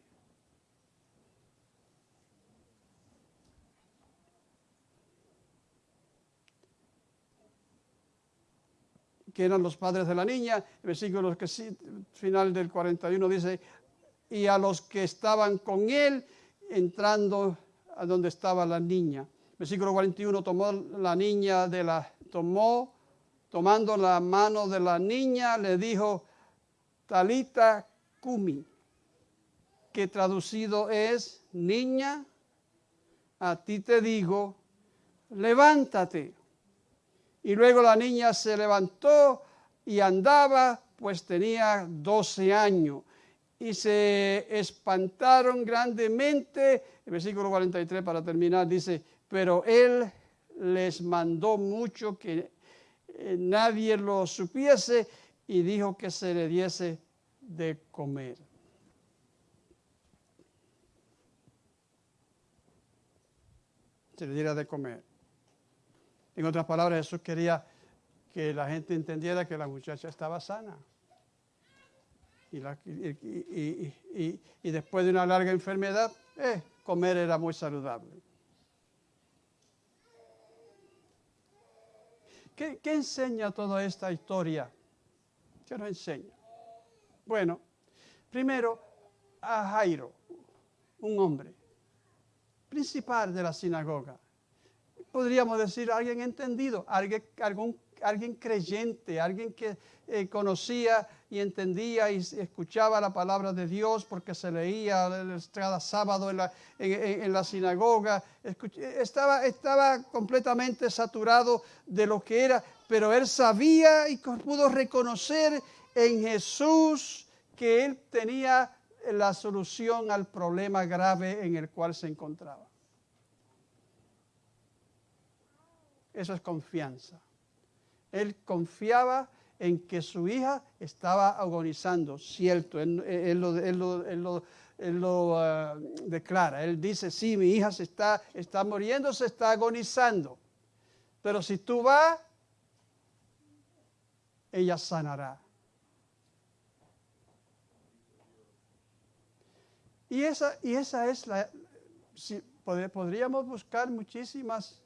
Speaker 1: Que eran los padres de la niña, el versículo que final del 41 dice, y a los que estaban con él entrando a donde estaba la niña. Versículo 41, tomó la niña de la, tomó, tomando la mano de la niña, le dijo, Talita Kumi, que traducido es, niña, a ti te digo, levántate. Y luego la niña se levantó y andaba, pues tenía 12 años. Y se espantaron grandemente. El versículo 43 para terminar dice, pero él les mandó mucho que eh, nadie lo supiese y dijo que se le diese de comer. Se le diera de comer. En otras palabras, Jesús quería que la gente entendiera que la muchacha estaba sana. Y, después de una larga enfermedad, eh, comer era muy saludable. ¿Qué, qué enseña toda esta historia? ¿Qué nos enseña? Bueno, primero a Jairo, un hombre, principal de la sinagoga. Podríamos decir alguien entendido, alguien, algún- alguien creyente, alguien que eh, conocía y entendía y escuchaba la palabra de Dios porque se leía cada sábado en la, en- la sinagoga. Escuch- estaba, estaba completamente saturado de lo que era, pero él sabía y pudo reconocer en Jesús que él tenía la solución al problema grave en el cual se encontraba. Eso es confianza. Él confiaba en que su hija estaba agonizando, cierto, él, lo, ah, declara. Él dice, sí, mi hija se está, está muriendo, se está agonizando. Pero si tú vas, ella sanará. Y esa, y esa es la... si- pod- podríamos buscar muchísimas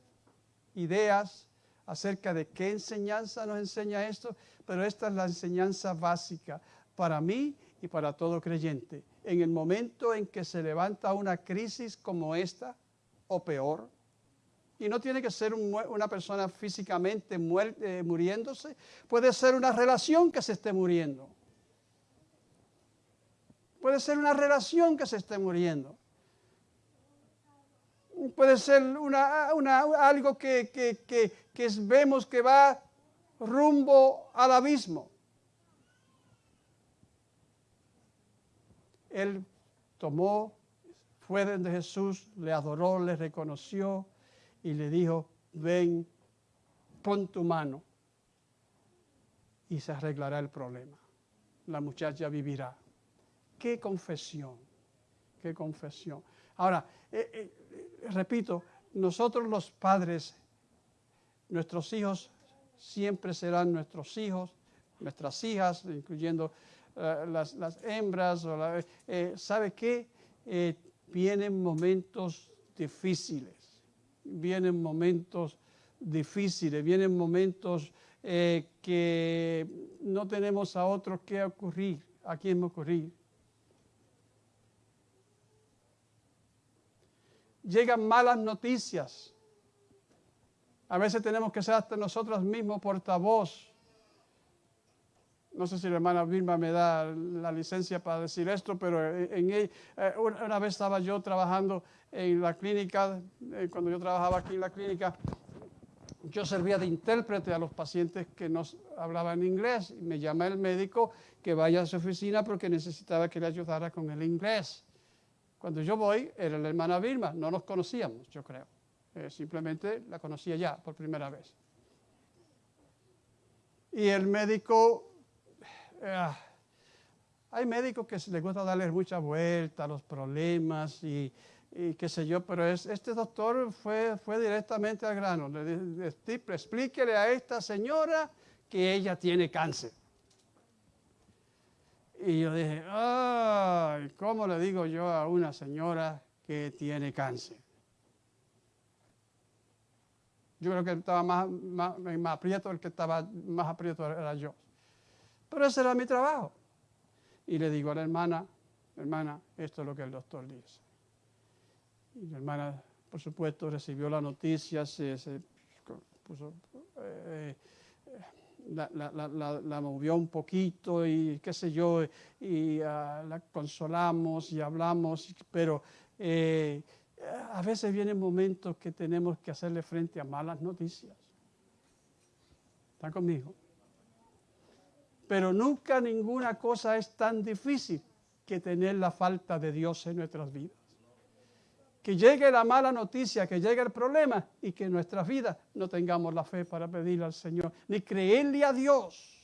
Speaker 1: ideas acerca de qué enseñanza nos enseña esto, pero esta es la enseñanza básica para mí y para todo creyente. En el momento en que se levanta una crisis como esta, o peor, y no tiene que ser una persona físicamente eh, muriéndose, puede ser una relación que se esté muriendo. Puede ser una relación que se esté muriendo. Puede ser una, algo que, que- que- vemos que va rumbo al abismo. Él tomó, fue donde Jesús, le adoró, le reconoció y le dijo, ven, pon tu mano y se arreglará el problema. La muchacha vivirá. Qué confesión, qué confesión. Ahora, eh, eh, repito, nosotros los padres, nuestros hijos siempre serán nuestros hijos, nuestras hijas, incluyendo eh, las, las hembras. O la- eh, ¿Sabe qué? Eh, vienen momentos difíciles, vienen momentos difíciles, vienen momentos que no tenemos a otro que ocurrir, a quien ocurrir. Llegan malas noticias. A veces tenemos que ser hasta nosotros mismos portavoz. No sé si la hermana Vilma me da la licencia para decir esto, pero en, en- eh, una vez estaba yo trabajando en la clínica, eh, cuando yo trabajaba aquí en la clínica, yo servía de intérprete a los pacientes que no hablaban inglés. Me llama el médico que vaya a su oficina porque necesitaba que le ayudara con el inglés. Cuando yo voy, era la hermana Vilma, no nos conocíamos, yo creo. Eh, simplemente la conocía ya por primera vez. Y el médico, eh, hay médicos que les gusta darles mucha vuelta a los problemas y, qué sé yo, pero es- este doctor fue, fue directamente al grano. Le "Steve, explíquele a esta señora que ella tiene cáncer. Y yo dije, ay, ¿cómo le digo yo a una señora que tiene cáncer? Yo creo que estaba más, más, aprieto, el que estaba más aprieto era yo. Pero ese era mi trabajo. Y le digo a la hermana, hermana, esto es lo que el doctor dice. Y la hermana por supuesto, recibió la noticia, se, puso, eh, la, la- la- la- movió un poquito y qué sé yo, y ah, la consolamos y hablamos, pero eh, a veces vienen momentos que tenemos que hacerle frente a malas noticias. ¿Están conmigo? Pero nunca ninguna cosa es tan difícil que tener la falta de Dios en nuestras vidas. Que llegue la mala noticia, que llegue el problema y que en nuestras vidas no tengamos la fe para pedirle al Señor, ni creerle a Dios.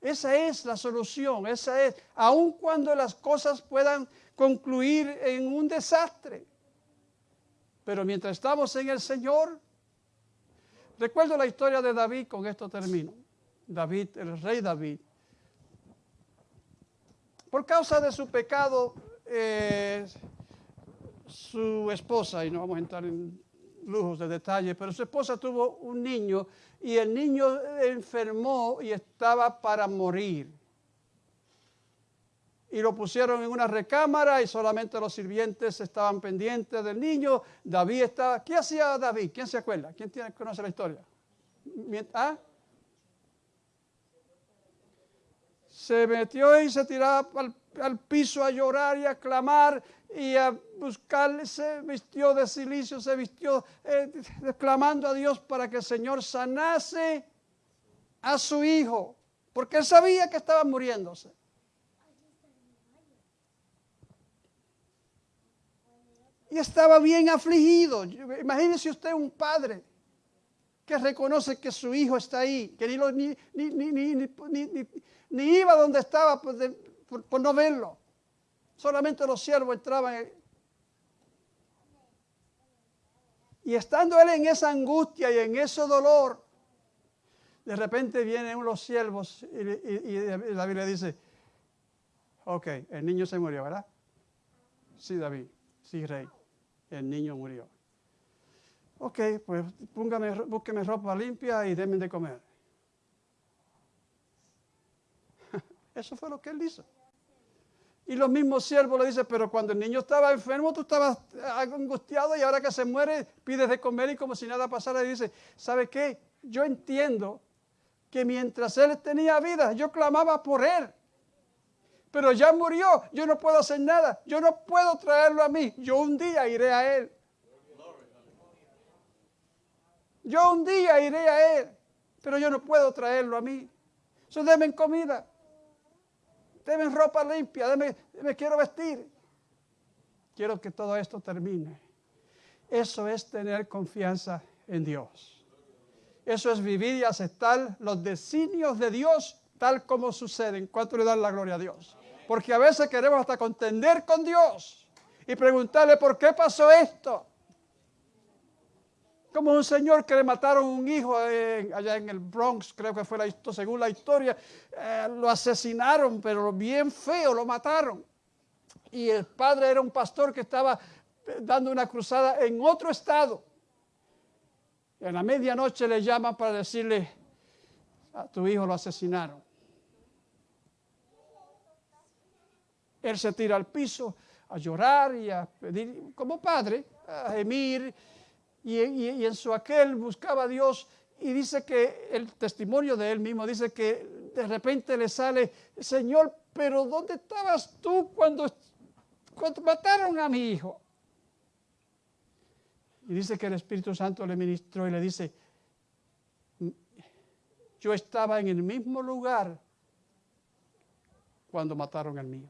Speaker 1: Esa es la solución, esa es, aun cuando las cosas puedan concluir en un desastre. Pero mientras estamos en el Señor, recuerdo la historia de David, con esto termino. David, el rey David. Por causa de su pecado, su esposa, y no vamos a entrar en lujos de detalle, pero su esposa tuvo un niño y el niño enfermó y estaba para morir. Y lo pusieron en una recámara y solamente los sirvientes estaban pendientes del niño. David estaba... ¿Qué hacía David? ¿Quién se acuerda? ¿Quién tiene, conoce la historia? ¿Ah? se metió y se tiraba al, al piso a llorar y a clamar y a buscar, se vistió de silicio, se vistió eh, clamando a Dios para que el Señor sanase a su hijo, porque él sabía que estaba muriéndose. Y estaba bien afligido. Imagínese usted un padre que reconoce que su hijo está ahí, que ni, ni, ni, ni, iba donde estaba por, de- por- no verlo. Solamente los siervos entraban. Y estando él en esa angustia y en ese dolor, de repente vienen los siervos y David le dice, ok, el niño se murió, ¿verdad? Sí, David, sí, rey, el niño murió. Ok, pues póngame, búsqueme ropa limpia y denme de comer. Eso fue lo que él hizo. Y los mismos siervos le dicen, pero cuando el niño estaba enfermo, tú estabas angustiado y ahora que se muere, pides de comer y como si nada pasara, y dice, ¿sabe qué? Yo entiendo que mientras él tenía vida, yo clamaba por él. Pero ya murió, yo no puedo hacer nada, yo no puedo traerlo a mí, yo un día iré a él. Yo un día iré a él, pero yo no puedo traerlo a mí. So, denme comida, denme ropa limpia, me quiero vestir. Quiero que todo esto termine. Eso es tener confianza en Dios. Eso es vivir y aceptar los designios de Dios tal como suceden. ¿Cuánto le dan la gloria a Dios? Porque a veces queremos hasta contender con Dios y preguntarle por qué pasó esto. Como un señor que le mataron un hijo allá en el Bronx, creo que fue la según la historia, eh, lo asesinaron, pero bien feo, lo mataron. Y el padre era un pastor que estaba eh, dando una cruzada en otro estado. Y a la medianoche le llaman para decirle, a tu hijo lo asesinaron. Él se tira al piso a llorar y a pedir, como padre, a gemir, y, en su aquel buscaba a Dios. Y dice que el testimonio de él mismo dice que de repente le sale, Señor, pero ¿dónde estabas tú cuando, cuando mataron a mi hijo? Y dice que el Espíritu Santo le ministró y le dice, yo estaba en el mismo lugar cuando mataron al mío.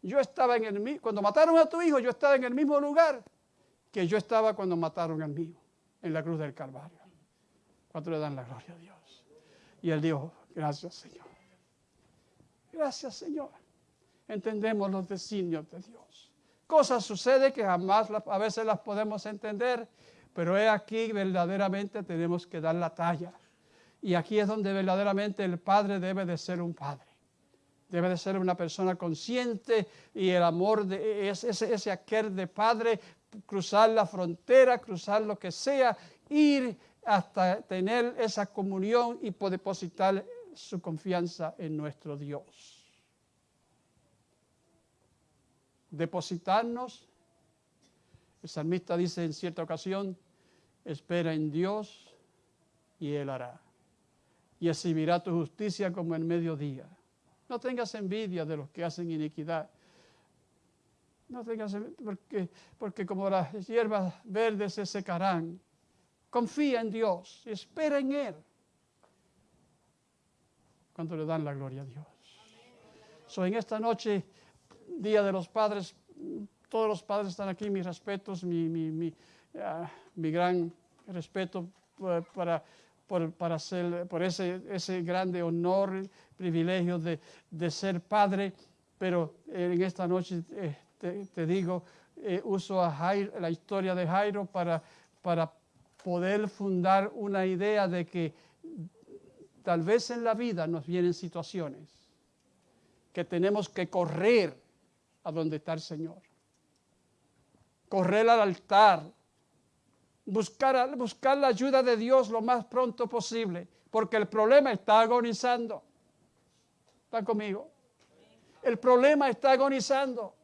Speaker 1: Yo estaba en el cuando mataron a tu hijo, yo estaba en el mismo lugar que yo estaba cuando mataron al mío, en la cruz del Calvario. ¿Cuánto le dan la gloria a Dios? Y él dijo, gracias Señor. Gracias Señor. Entendemos los designios de Dios. Cosas suceden que jamás a veces las podemos entender, pero es aquí verdaderamente tenemos que dar la talla. Y aquí es donde verdaderamente el Padre debe de ser un Padre. Debe de ser una persona consciente y el amor de ese aquel de Padre, cruzar la frontera, cruzar lo que sea, ir hasta tener esa comunión y poder depositar su confianza en nuestro Dios. depositarnos. El salmista dice en cierta ocasión, espera en Dios y Él hará. Y exhibirá tu justicia como el mediodía. No tengas envidia de los que hacen iniquidad. No tengas porque, porque como las hierbas verdes se secarán. Confía en Dios, espera en Él. Cuando le dan la gloria a Dios. So, en esta noche, Día de los Padres, todos los padres están aquí, mis respetos, mi, mi, mi, ah, gran respeto eh, para, por, para ser, por ese, ese grande honor, privilegio de, de ser padre, pero en esta noche eh, te, digo, eh, uso la historia de Jairo para, para poder fundar una idea de que tal vez en la vida nos vienen situaciones que tenemos que correr a donde está el Señor. Correr al altar, buscar, buscar la ayuda de Dios lo más pronto posible, porque el problema está agonizando. ¿Están conmigo? El problema está agonizando.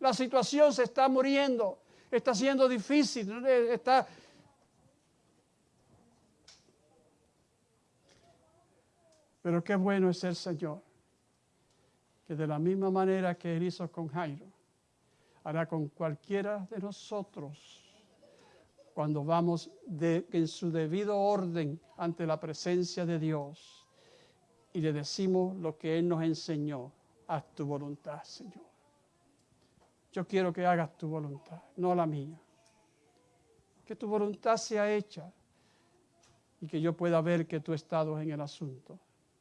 Speaker 1: La situación se está muriendo. Está siendo difícil. Está... Pero qué bueno es el Señor, que de la misma manera que Él hizo con Jairo, hará con cualquiera de nosotros cuando vamos en su debido orden ante la presencia de Dios y le decimos lo que Él nos enseñó, haz tu voluntad, Señor. Yo quiero que hagas tu voluntad, no la mía. Que tu voluntad sea hecha y que yo pueda ver que tú estado en el asunto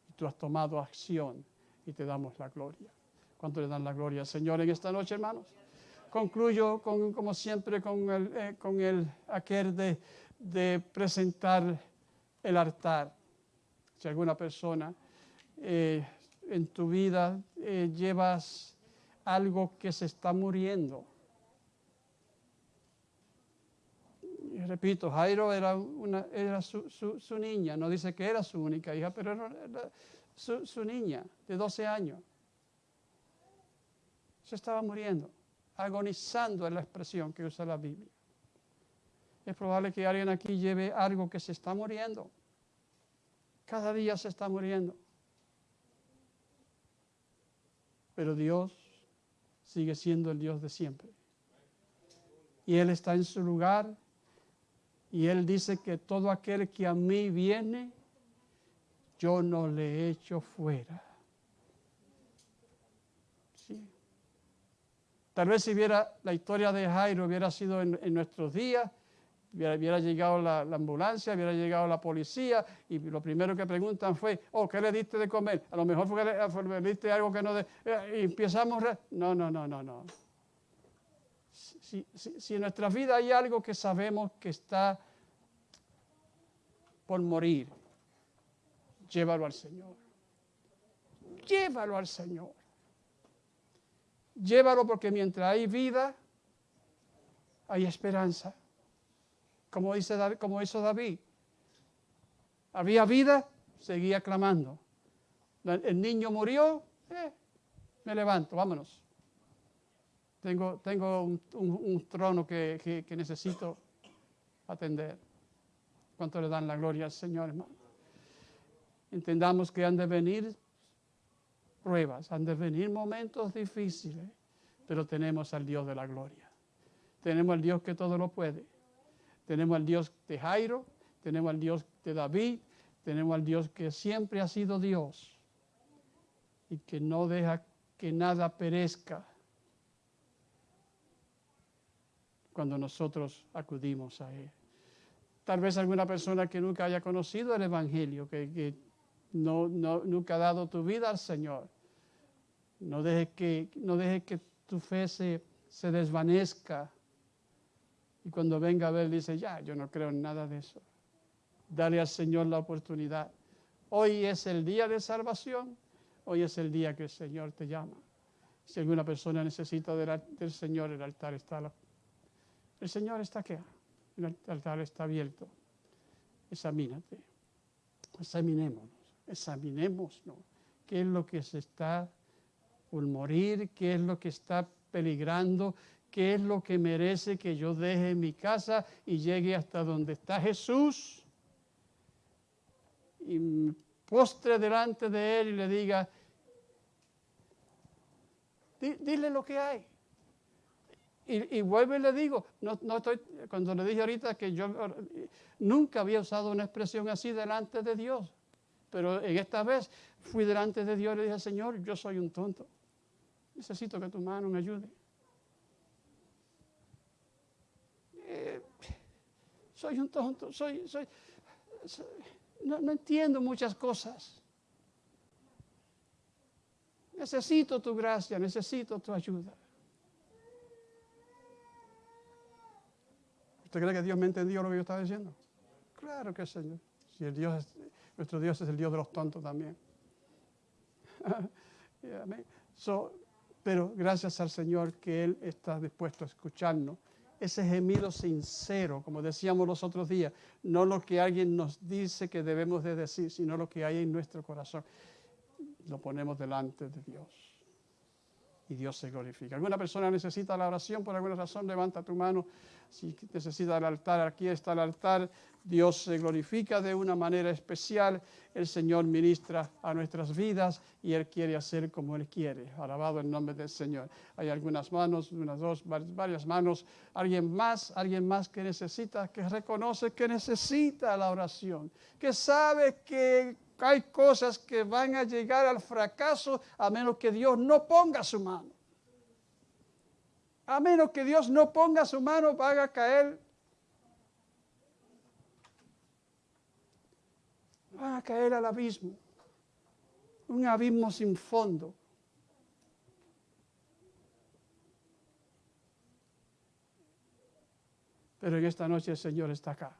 Speaker 1: y tú has tomado acción y te damos la gloria. ¿Cuánto le dan la gloria al Señor en esta noche, hermanos? Concluyo, con, como siempre, con el, eh, con el aquel de, de presentar el altar. Si alguna persona eh, en tu vida eh, llevas algo que se está muriendo. Repito, Jairo era, una, era su, su- niña, no dice que era su única hija, pero era, era su, su niña de 12 años. Se estaba muriendo, agonizando es la expresión que usa la Biblia. Es probable que alguien aquí lleve algo que se está muriendo. Cada día se está muriendo. Pero Dios sigue siendo el Dios de siempre. Y Él está en su lugar. Y Él dice que todo aquel que a mí viene, yo no le echo fuera. Tal vez si hubiera la historia de Jairo hubiera sido en, en nuestros días, hubiera, llegado la, la ambulancia, hubiera llegado la policía y lo primero que preguntan fue, oh, ¿qué le diste de comer? A lo mejor fue diste algo que no... De, eh, y empezamos... No, no, no, no, no. Si, si- si en nuestra vida hay algo que sabemos que está por morir, llévalo al Señor. Llévalo al Señor. Llévalo porque mientras hay vida, hay esperanza. Como, dice, como hizo David. Había vida, seguía clamando. La- El niño murió, eh, me levanto, vámonos. Tengo, tengo un trono que, que- que necesito atender. ¿Cuánto le dan la gloria al Señor, hermano? Entendamos que han de venir pruebas, han de venir momentos difíciles, pero tenemos al Dios de la gloria. Tenemos al Dios que todo lo puede. Tenemos al Dios de Jairo, tenemos al Dios de David, tenemos al Dios que siempre ha sido Dios y que no deja que nada perezca cuando nosotros acudimos a Él. Tal vez alguna persona que nunca haya conocido el Evangelio, que, que no, no- nunca ha dado tu vida al Señor. No dejes que, no dejes que tu fe se, se desvanezca. Y cuando venga a ver, dice, ya, yo no creo en nada de eso. Dale al Señor la oportunidad. Hoy es el día de salvación. Hoy es el día que el Señor te llama. Si alguna persona necesita del, del Señor, el altar está. la- el Señor está aquí. El altar está abierto. Examínate. Examinémonos. Examinémonos. ¿Qué es lo que se está por morir? ¿Qué es lo que está peligrando? ¿Qué es lo que merece que yo deje mi casa y llegue hasta donde está Jesús? Y postre delante de Él y le diga, "Di- dile lo que hay. Y, y vuelvo y le digo, no, no estoy, cuando le dije ahorita que yo nunca había usado una expresión así delante de Dios, pero en esta vez fui delante de Dios y le dije, Señor, yo soy un tonto, necesito que tu mano me ayude. Eh, soy un tonto, soy, soy, no, no entiendo muchas cosas. Necesito tu gracia, necesito tu ayuda. ¿Usted cree que Dios me entendió lo que yo estaba diciendo? Claro que sí. Si el Dios es- nuestro Dios es el Dios de los tontos también. Pero gracias al Señor que Él está dispuesto a escucharnos. Ese gemido sincero, como decíamos los otros días, no lo que alguien nos dice que debemos de decir, sino lo que hay en nuestro corazón. Lo ponemos delante de Dios y Dios se glorifica. ¿Alguna persona necesita la oración por alguna razón? Levanta tu mano. Si necesita el altar, aquí está el altar. Dios se glorifica de una manera especial. El Señor ministra a nuestras vidas y Él quiere hacer como Él quiere. Alabado el nombre del Señor. Hay algunas manos, unas dos, var- varias manos. Alguien más, alguien más que necesita, que reconoce que necesita la oración, que sabe que hay cosas que van a llegar al fracaso a menos que Dios no ponga su mano. A menos que Dios no ponga su mano, van a caer. Van a caer al abismo. Un abismo sin fondo. Pero en esta noche el Señor está acá.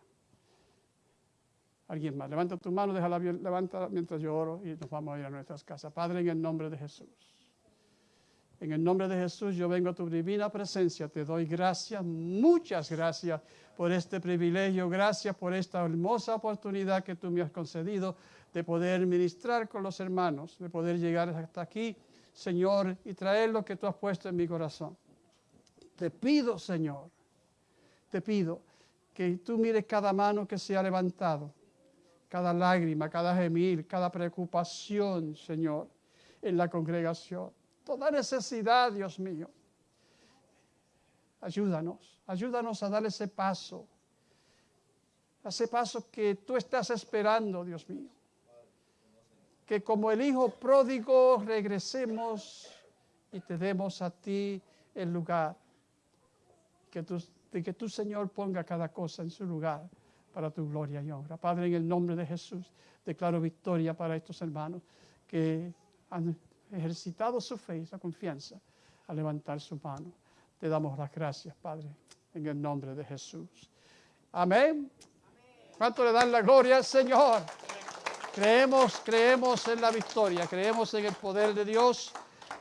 Speaker 1: Alguien más, levanta tu mano, déjala levanta mientras yo oro y nos vamos a ir a nuestras casas. Padre, en el nombre de Jesús. En el nombre de Jesús yo vengo a tu divina presencia. Te doy gracias, muchas gracias por este privilegio. Gracias por esta hermosa oportunidad que tú me has concedido de poder ministrar con los hermanos, de poder llegar hasta aquí, Señor, y traer lo que tú has puesto en mi corazón. Te pido, Señor, te pido que tú mires cada mano que se ha levantado, cada lágrima, cada gemir, cada preocupación, Señor, en la congregación. Toda necesidad, Dios mío. Ayúdanos, ayúdanos a dar ese paso, ese paso que tú estás esperando, Dios mío. Que como el Hijo pródigo regresemos y te demos a ti el lugar. Que tú, de que tu Señor ponga cada cosa en su lugar para tu gloria y honra. Padre, en el nombre de Jesús, declaro victoria para estos hermanos que han ejercitado su fe y su confianza a levantar su mano. Te damos las gracias, Padre, en el nombre de Jesús. Amén. ¿Cuánto le dan la gloria al Señor? Creemos, creemos en la victoria, creemos en el poder de Dios.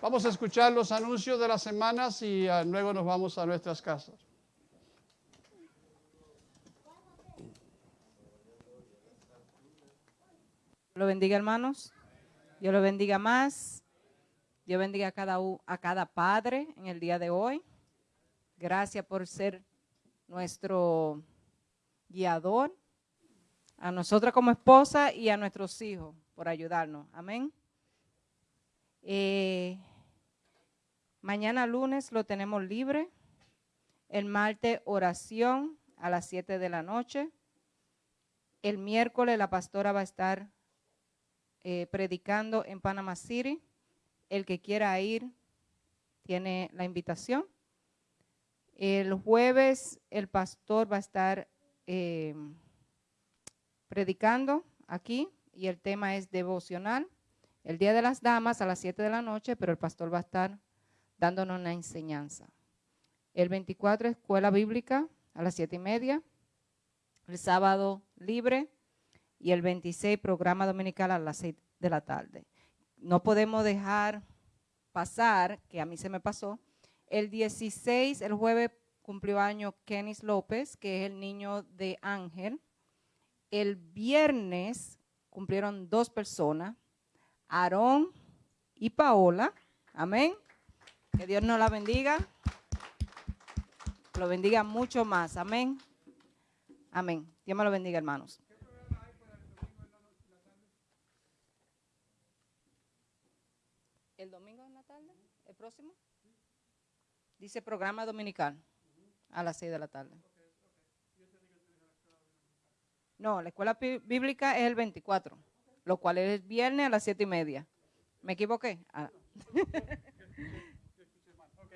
Speaker 1: Vamos a escuchar los anuncios de las semanas y ah, luego nos vamos a nuestras casas.
Speaker 2: Lo bendiga, hermanos. Dios lo bendiga más. Dios bendiga a cada, a cada padre en el día de hoy. Gracias por ser nuestro guiador. A nosotras como esposa y a nuestros hijos por ayudarnos. Amén. Eh, mañana lunes lo tenemos libre. El martes oración a las 7 de la noche. El miércoles la pastora va a estar eh, predicando en Panama City. El que quiera ir tiene la invitación. El jueves el pastor va a estar eh, predicando aquí y el tema es devocional. El Día de las Damas a las 7 de la noche, pero el pastor va a estar dándonos una enseñanza. El 24 escuela bíblica a las 7 y media. El sábado libre y el 26 programa dominical a las 6 de la tarde. No podemos dejar pasar, que a mí se me pasó, el 16, el jueves cumplió año Kenis López, que es el niño de Ángel. El viernes cumplieron dos personas, Aarón y Paola. Amén.
Speaker 5: Que Dios nos la bendiga. Lo bendiga mucho más. Amén. Amén. Dios me lo bendiga, hermanos. ¿El domingo en la tarde? ¿El próximo? Dice programa dominical a las 6 de la tarde. No, la escuela bíblica es el 24, lo cual es viernes a las 7 y media. ¿Me equivoqué? Ah,
Speaker 1: Ok.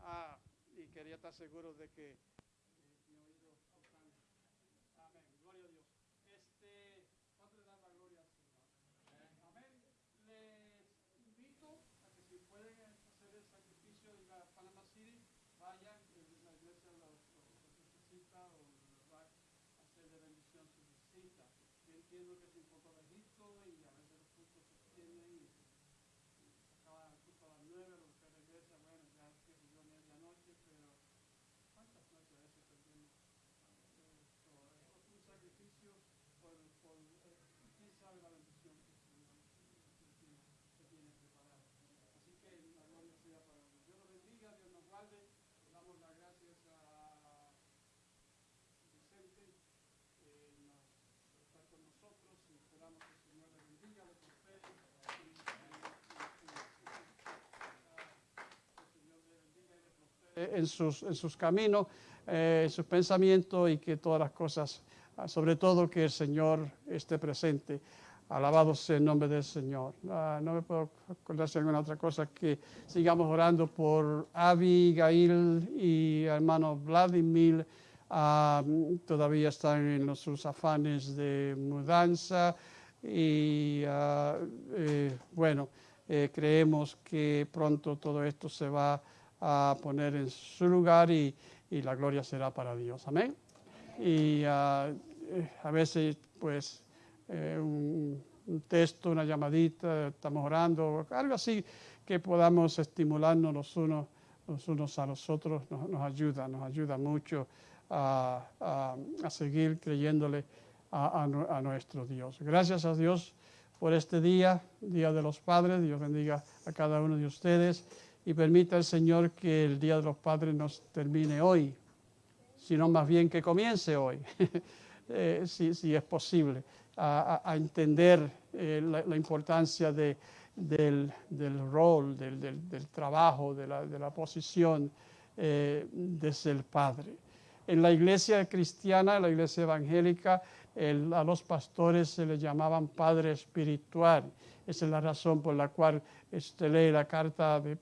Speaker 1: Ah, y quería estar seguro de que eh, mi oído está- Amén. Gloria a Dios. Este, ¿cuánto le dan la gloria al Señor? Amén. Les invito a que si pueden hacer el sacrificio en la Panama City, vayan, eh, la iglesia los, los- los necesita o les va a hacer de bendición su visita. Yo entiendo que es un poco de Egipto y a veces los cultos se extienden y acaban el culto a las nueve, lo que regresa, bueno, ya que yo medianoche, pero ¿cuántas noches a veces perdemos? Esto, es un sacrificio por, por eh, quién sabe la bendición que el Señor que tiene, preparada. Así que la gloria sea para Dios. Dios nos bendiga, Dios nos guarde. Le damos las gracias a Vicente, eh, nos, estar con nosotros y esperamos que el Señor le bendiga, le prospere. y- en sus, en sus caminos, eh, sus pensamientos y que todas las cosas, sobre todo que el Señor esté presente. Alabado sea el nombre del Señor. Ah, no me puedo acordar de alguna otra cosa que sigamos orando por Abigail y hermano Vladimir. Ah, todavía están en sus afanes de mudanza y ah, eh, bueno, eh, creemos que pronto todo esto se va a poner en su lugar y, y la gloria será para Dios. Amén. Y ah, a veces, pues, eh, un, texto, una llamadita, estamos orando, algo así que podamos estimularnos los unos, a los otros, nos, ayuda, nos ayuda mucho a, a- a seguir creyéndole a, a nuestro Dios. Gracias a Dios por este día, Día de los Padres. Dios bendiga a cada uno de ustedes y permita el Señor que el Día de los Padres nos termine hoy, sino más bien que comience hoy, eh, si, es posible, a, entender eh, la, importancia de- del, rol, del, trabajo, de la, de la posición eh, de padre. En la iglesia cristiana, en la iglesia evangélica, el- a los pastores se les llamaban padre espiritual. Esa es la razón por la cual usted lee la carta de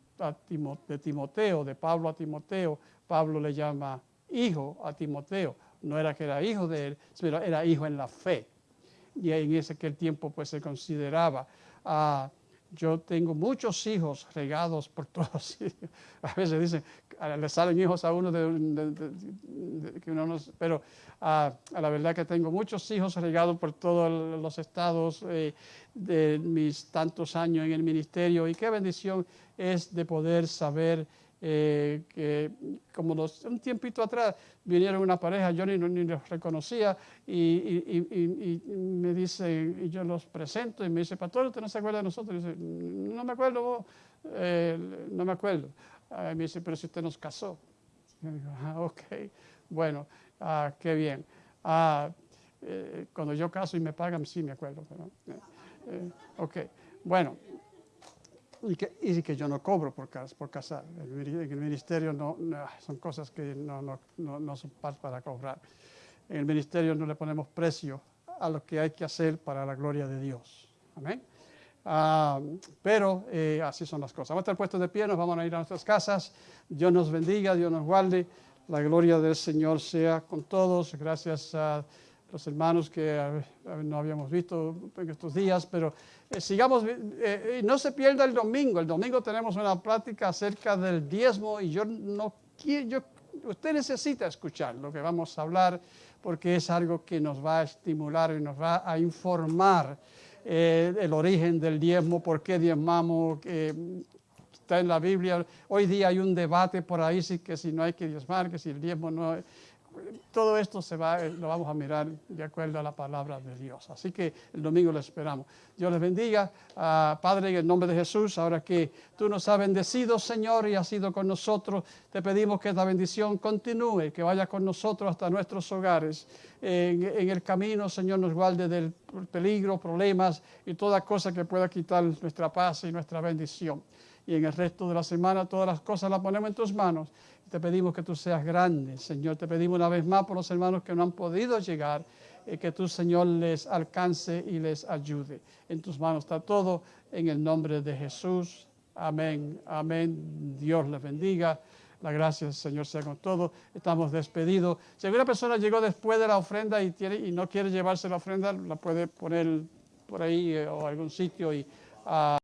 Speaker 1: Timoteo, de Pablo a Timoteo. Pablo le llama hijo a Timoteo. No era que era hijo de él, pero era hijo en la fe. Y en ese aquel tiempo pues se consideraba. ah, yo tengo muchos hijos regados por todos. A veces dicen, ah, le salen hijos a uno de, que uno no pero ah, a la verdad que tengo muchos hijos regados por todos los estados eh, de mis tantos años en el ministerio y qué bendición es de poder saber eh, que como los- un tiempito atrás vinieron una pareja, yo ni, ni los reconocía y, me dice, y yo los presento y me dice, pastor, ¿usted no se acuerda de nosotros? Y dice, no me acuerdo, vos". Eh, no me acuerdo. Ah, me dice, pero si usted nos casó. Yo digo, ah, ok, bueno, ah, qué bien. Ah, eh, cuando yo caso y me pagan, sí me acuerdo. pero, eh, ok, bueno, y que, y que yo no cobro por, por casar. El el ministerio no, son cosas que no, no, no, son pa- para cobrar. En el ministerio no le ponemos precio a lo que hay que hacer para la gloria de Dios. Amén. Ah, pero eh, así son las cosas. Vamos a estar puestos de pie, nos vamos a ir a nuestras casas. Dios nos bendiga, Dios nos guarde. La gloria del Señor sea con todos. Gracias a los hermanos que no habíamos visto en estos días, pero eh, sigamos, eh, eh, no se pierda el domingo. El domingo tenemos una plática acerca del diezmo y yo no quiero, usted necesita escuchar lo que vamos a hablar porque es algo que nos va a estimular y nos va a informar eh, el origen del diezmo, por qué diezmamos, eh, está en la Biblia. Hoy día hay un debate por ahí si, que si no hay que diezmar, que si el diezmo no. Todo esto se va, eh, lo vamos a mirar de acuerdo a la palabra de Dios. Así que el domingo lo esperamos. Dios les bendiga. Ah, Padre, en el nombre de Jesús, ahora que tú nos has bendecido, Señor, y has sido con nosotros, te pedimos que esta bendición continúe, que vaya con nosotros hasta nuestros hogares. En, en el camino, Señor, nos guarde del peligro, problemas y toda cosa que pueda quitar nuestra paz y nuestra bendición. Y en el resto de la semana, todas las cosas las ponemos en tus manos te pedimos que tú seas grande, Señor. Te pedimos una vez más por los hermanos que no han podido llegar, y que tú, Señor, les alcance y les ayude. En tus manos está todo, en el nombre de Jesús. Amén, amén. Dios les bendiga. La gracia del Señor sea con todos. Estamos despedidos. Si alguna persona llegó después de la ofrenda y, tiene, y no quiere llevarse la ofrenda, la puede poner por ahí eh, o algún sitio y... ah,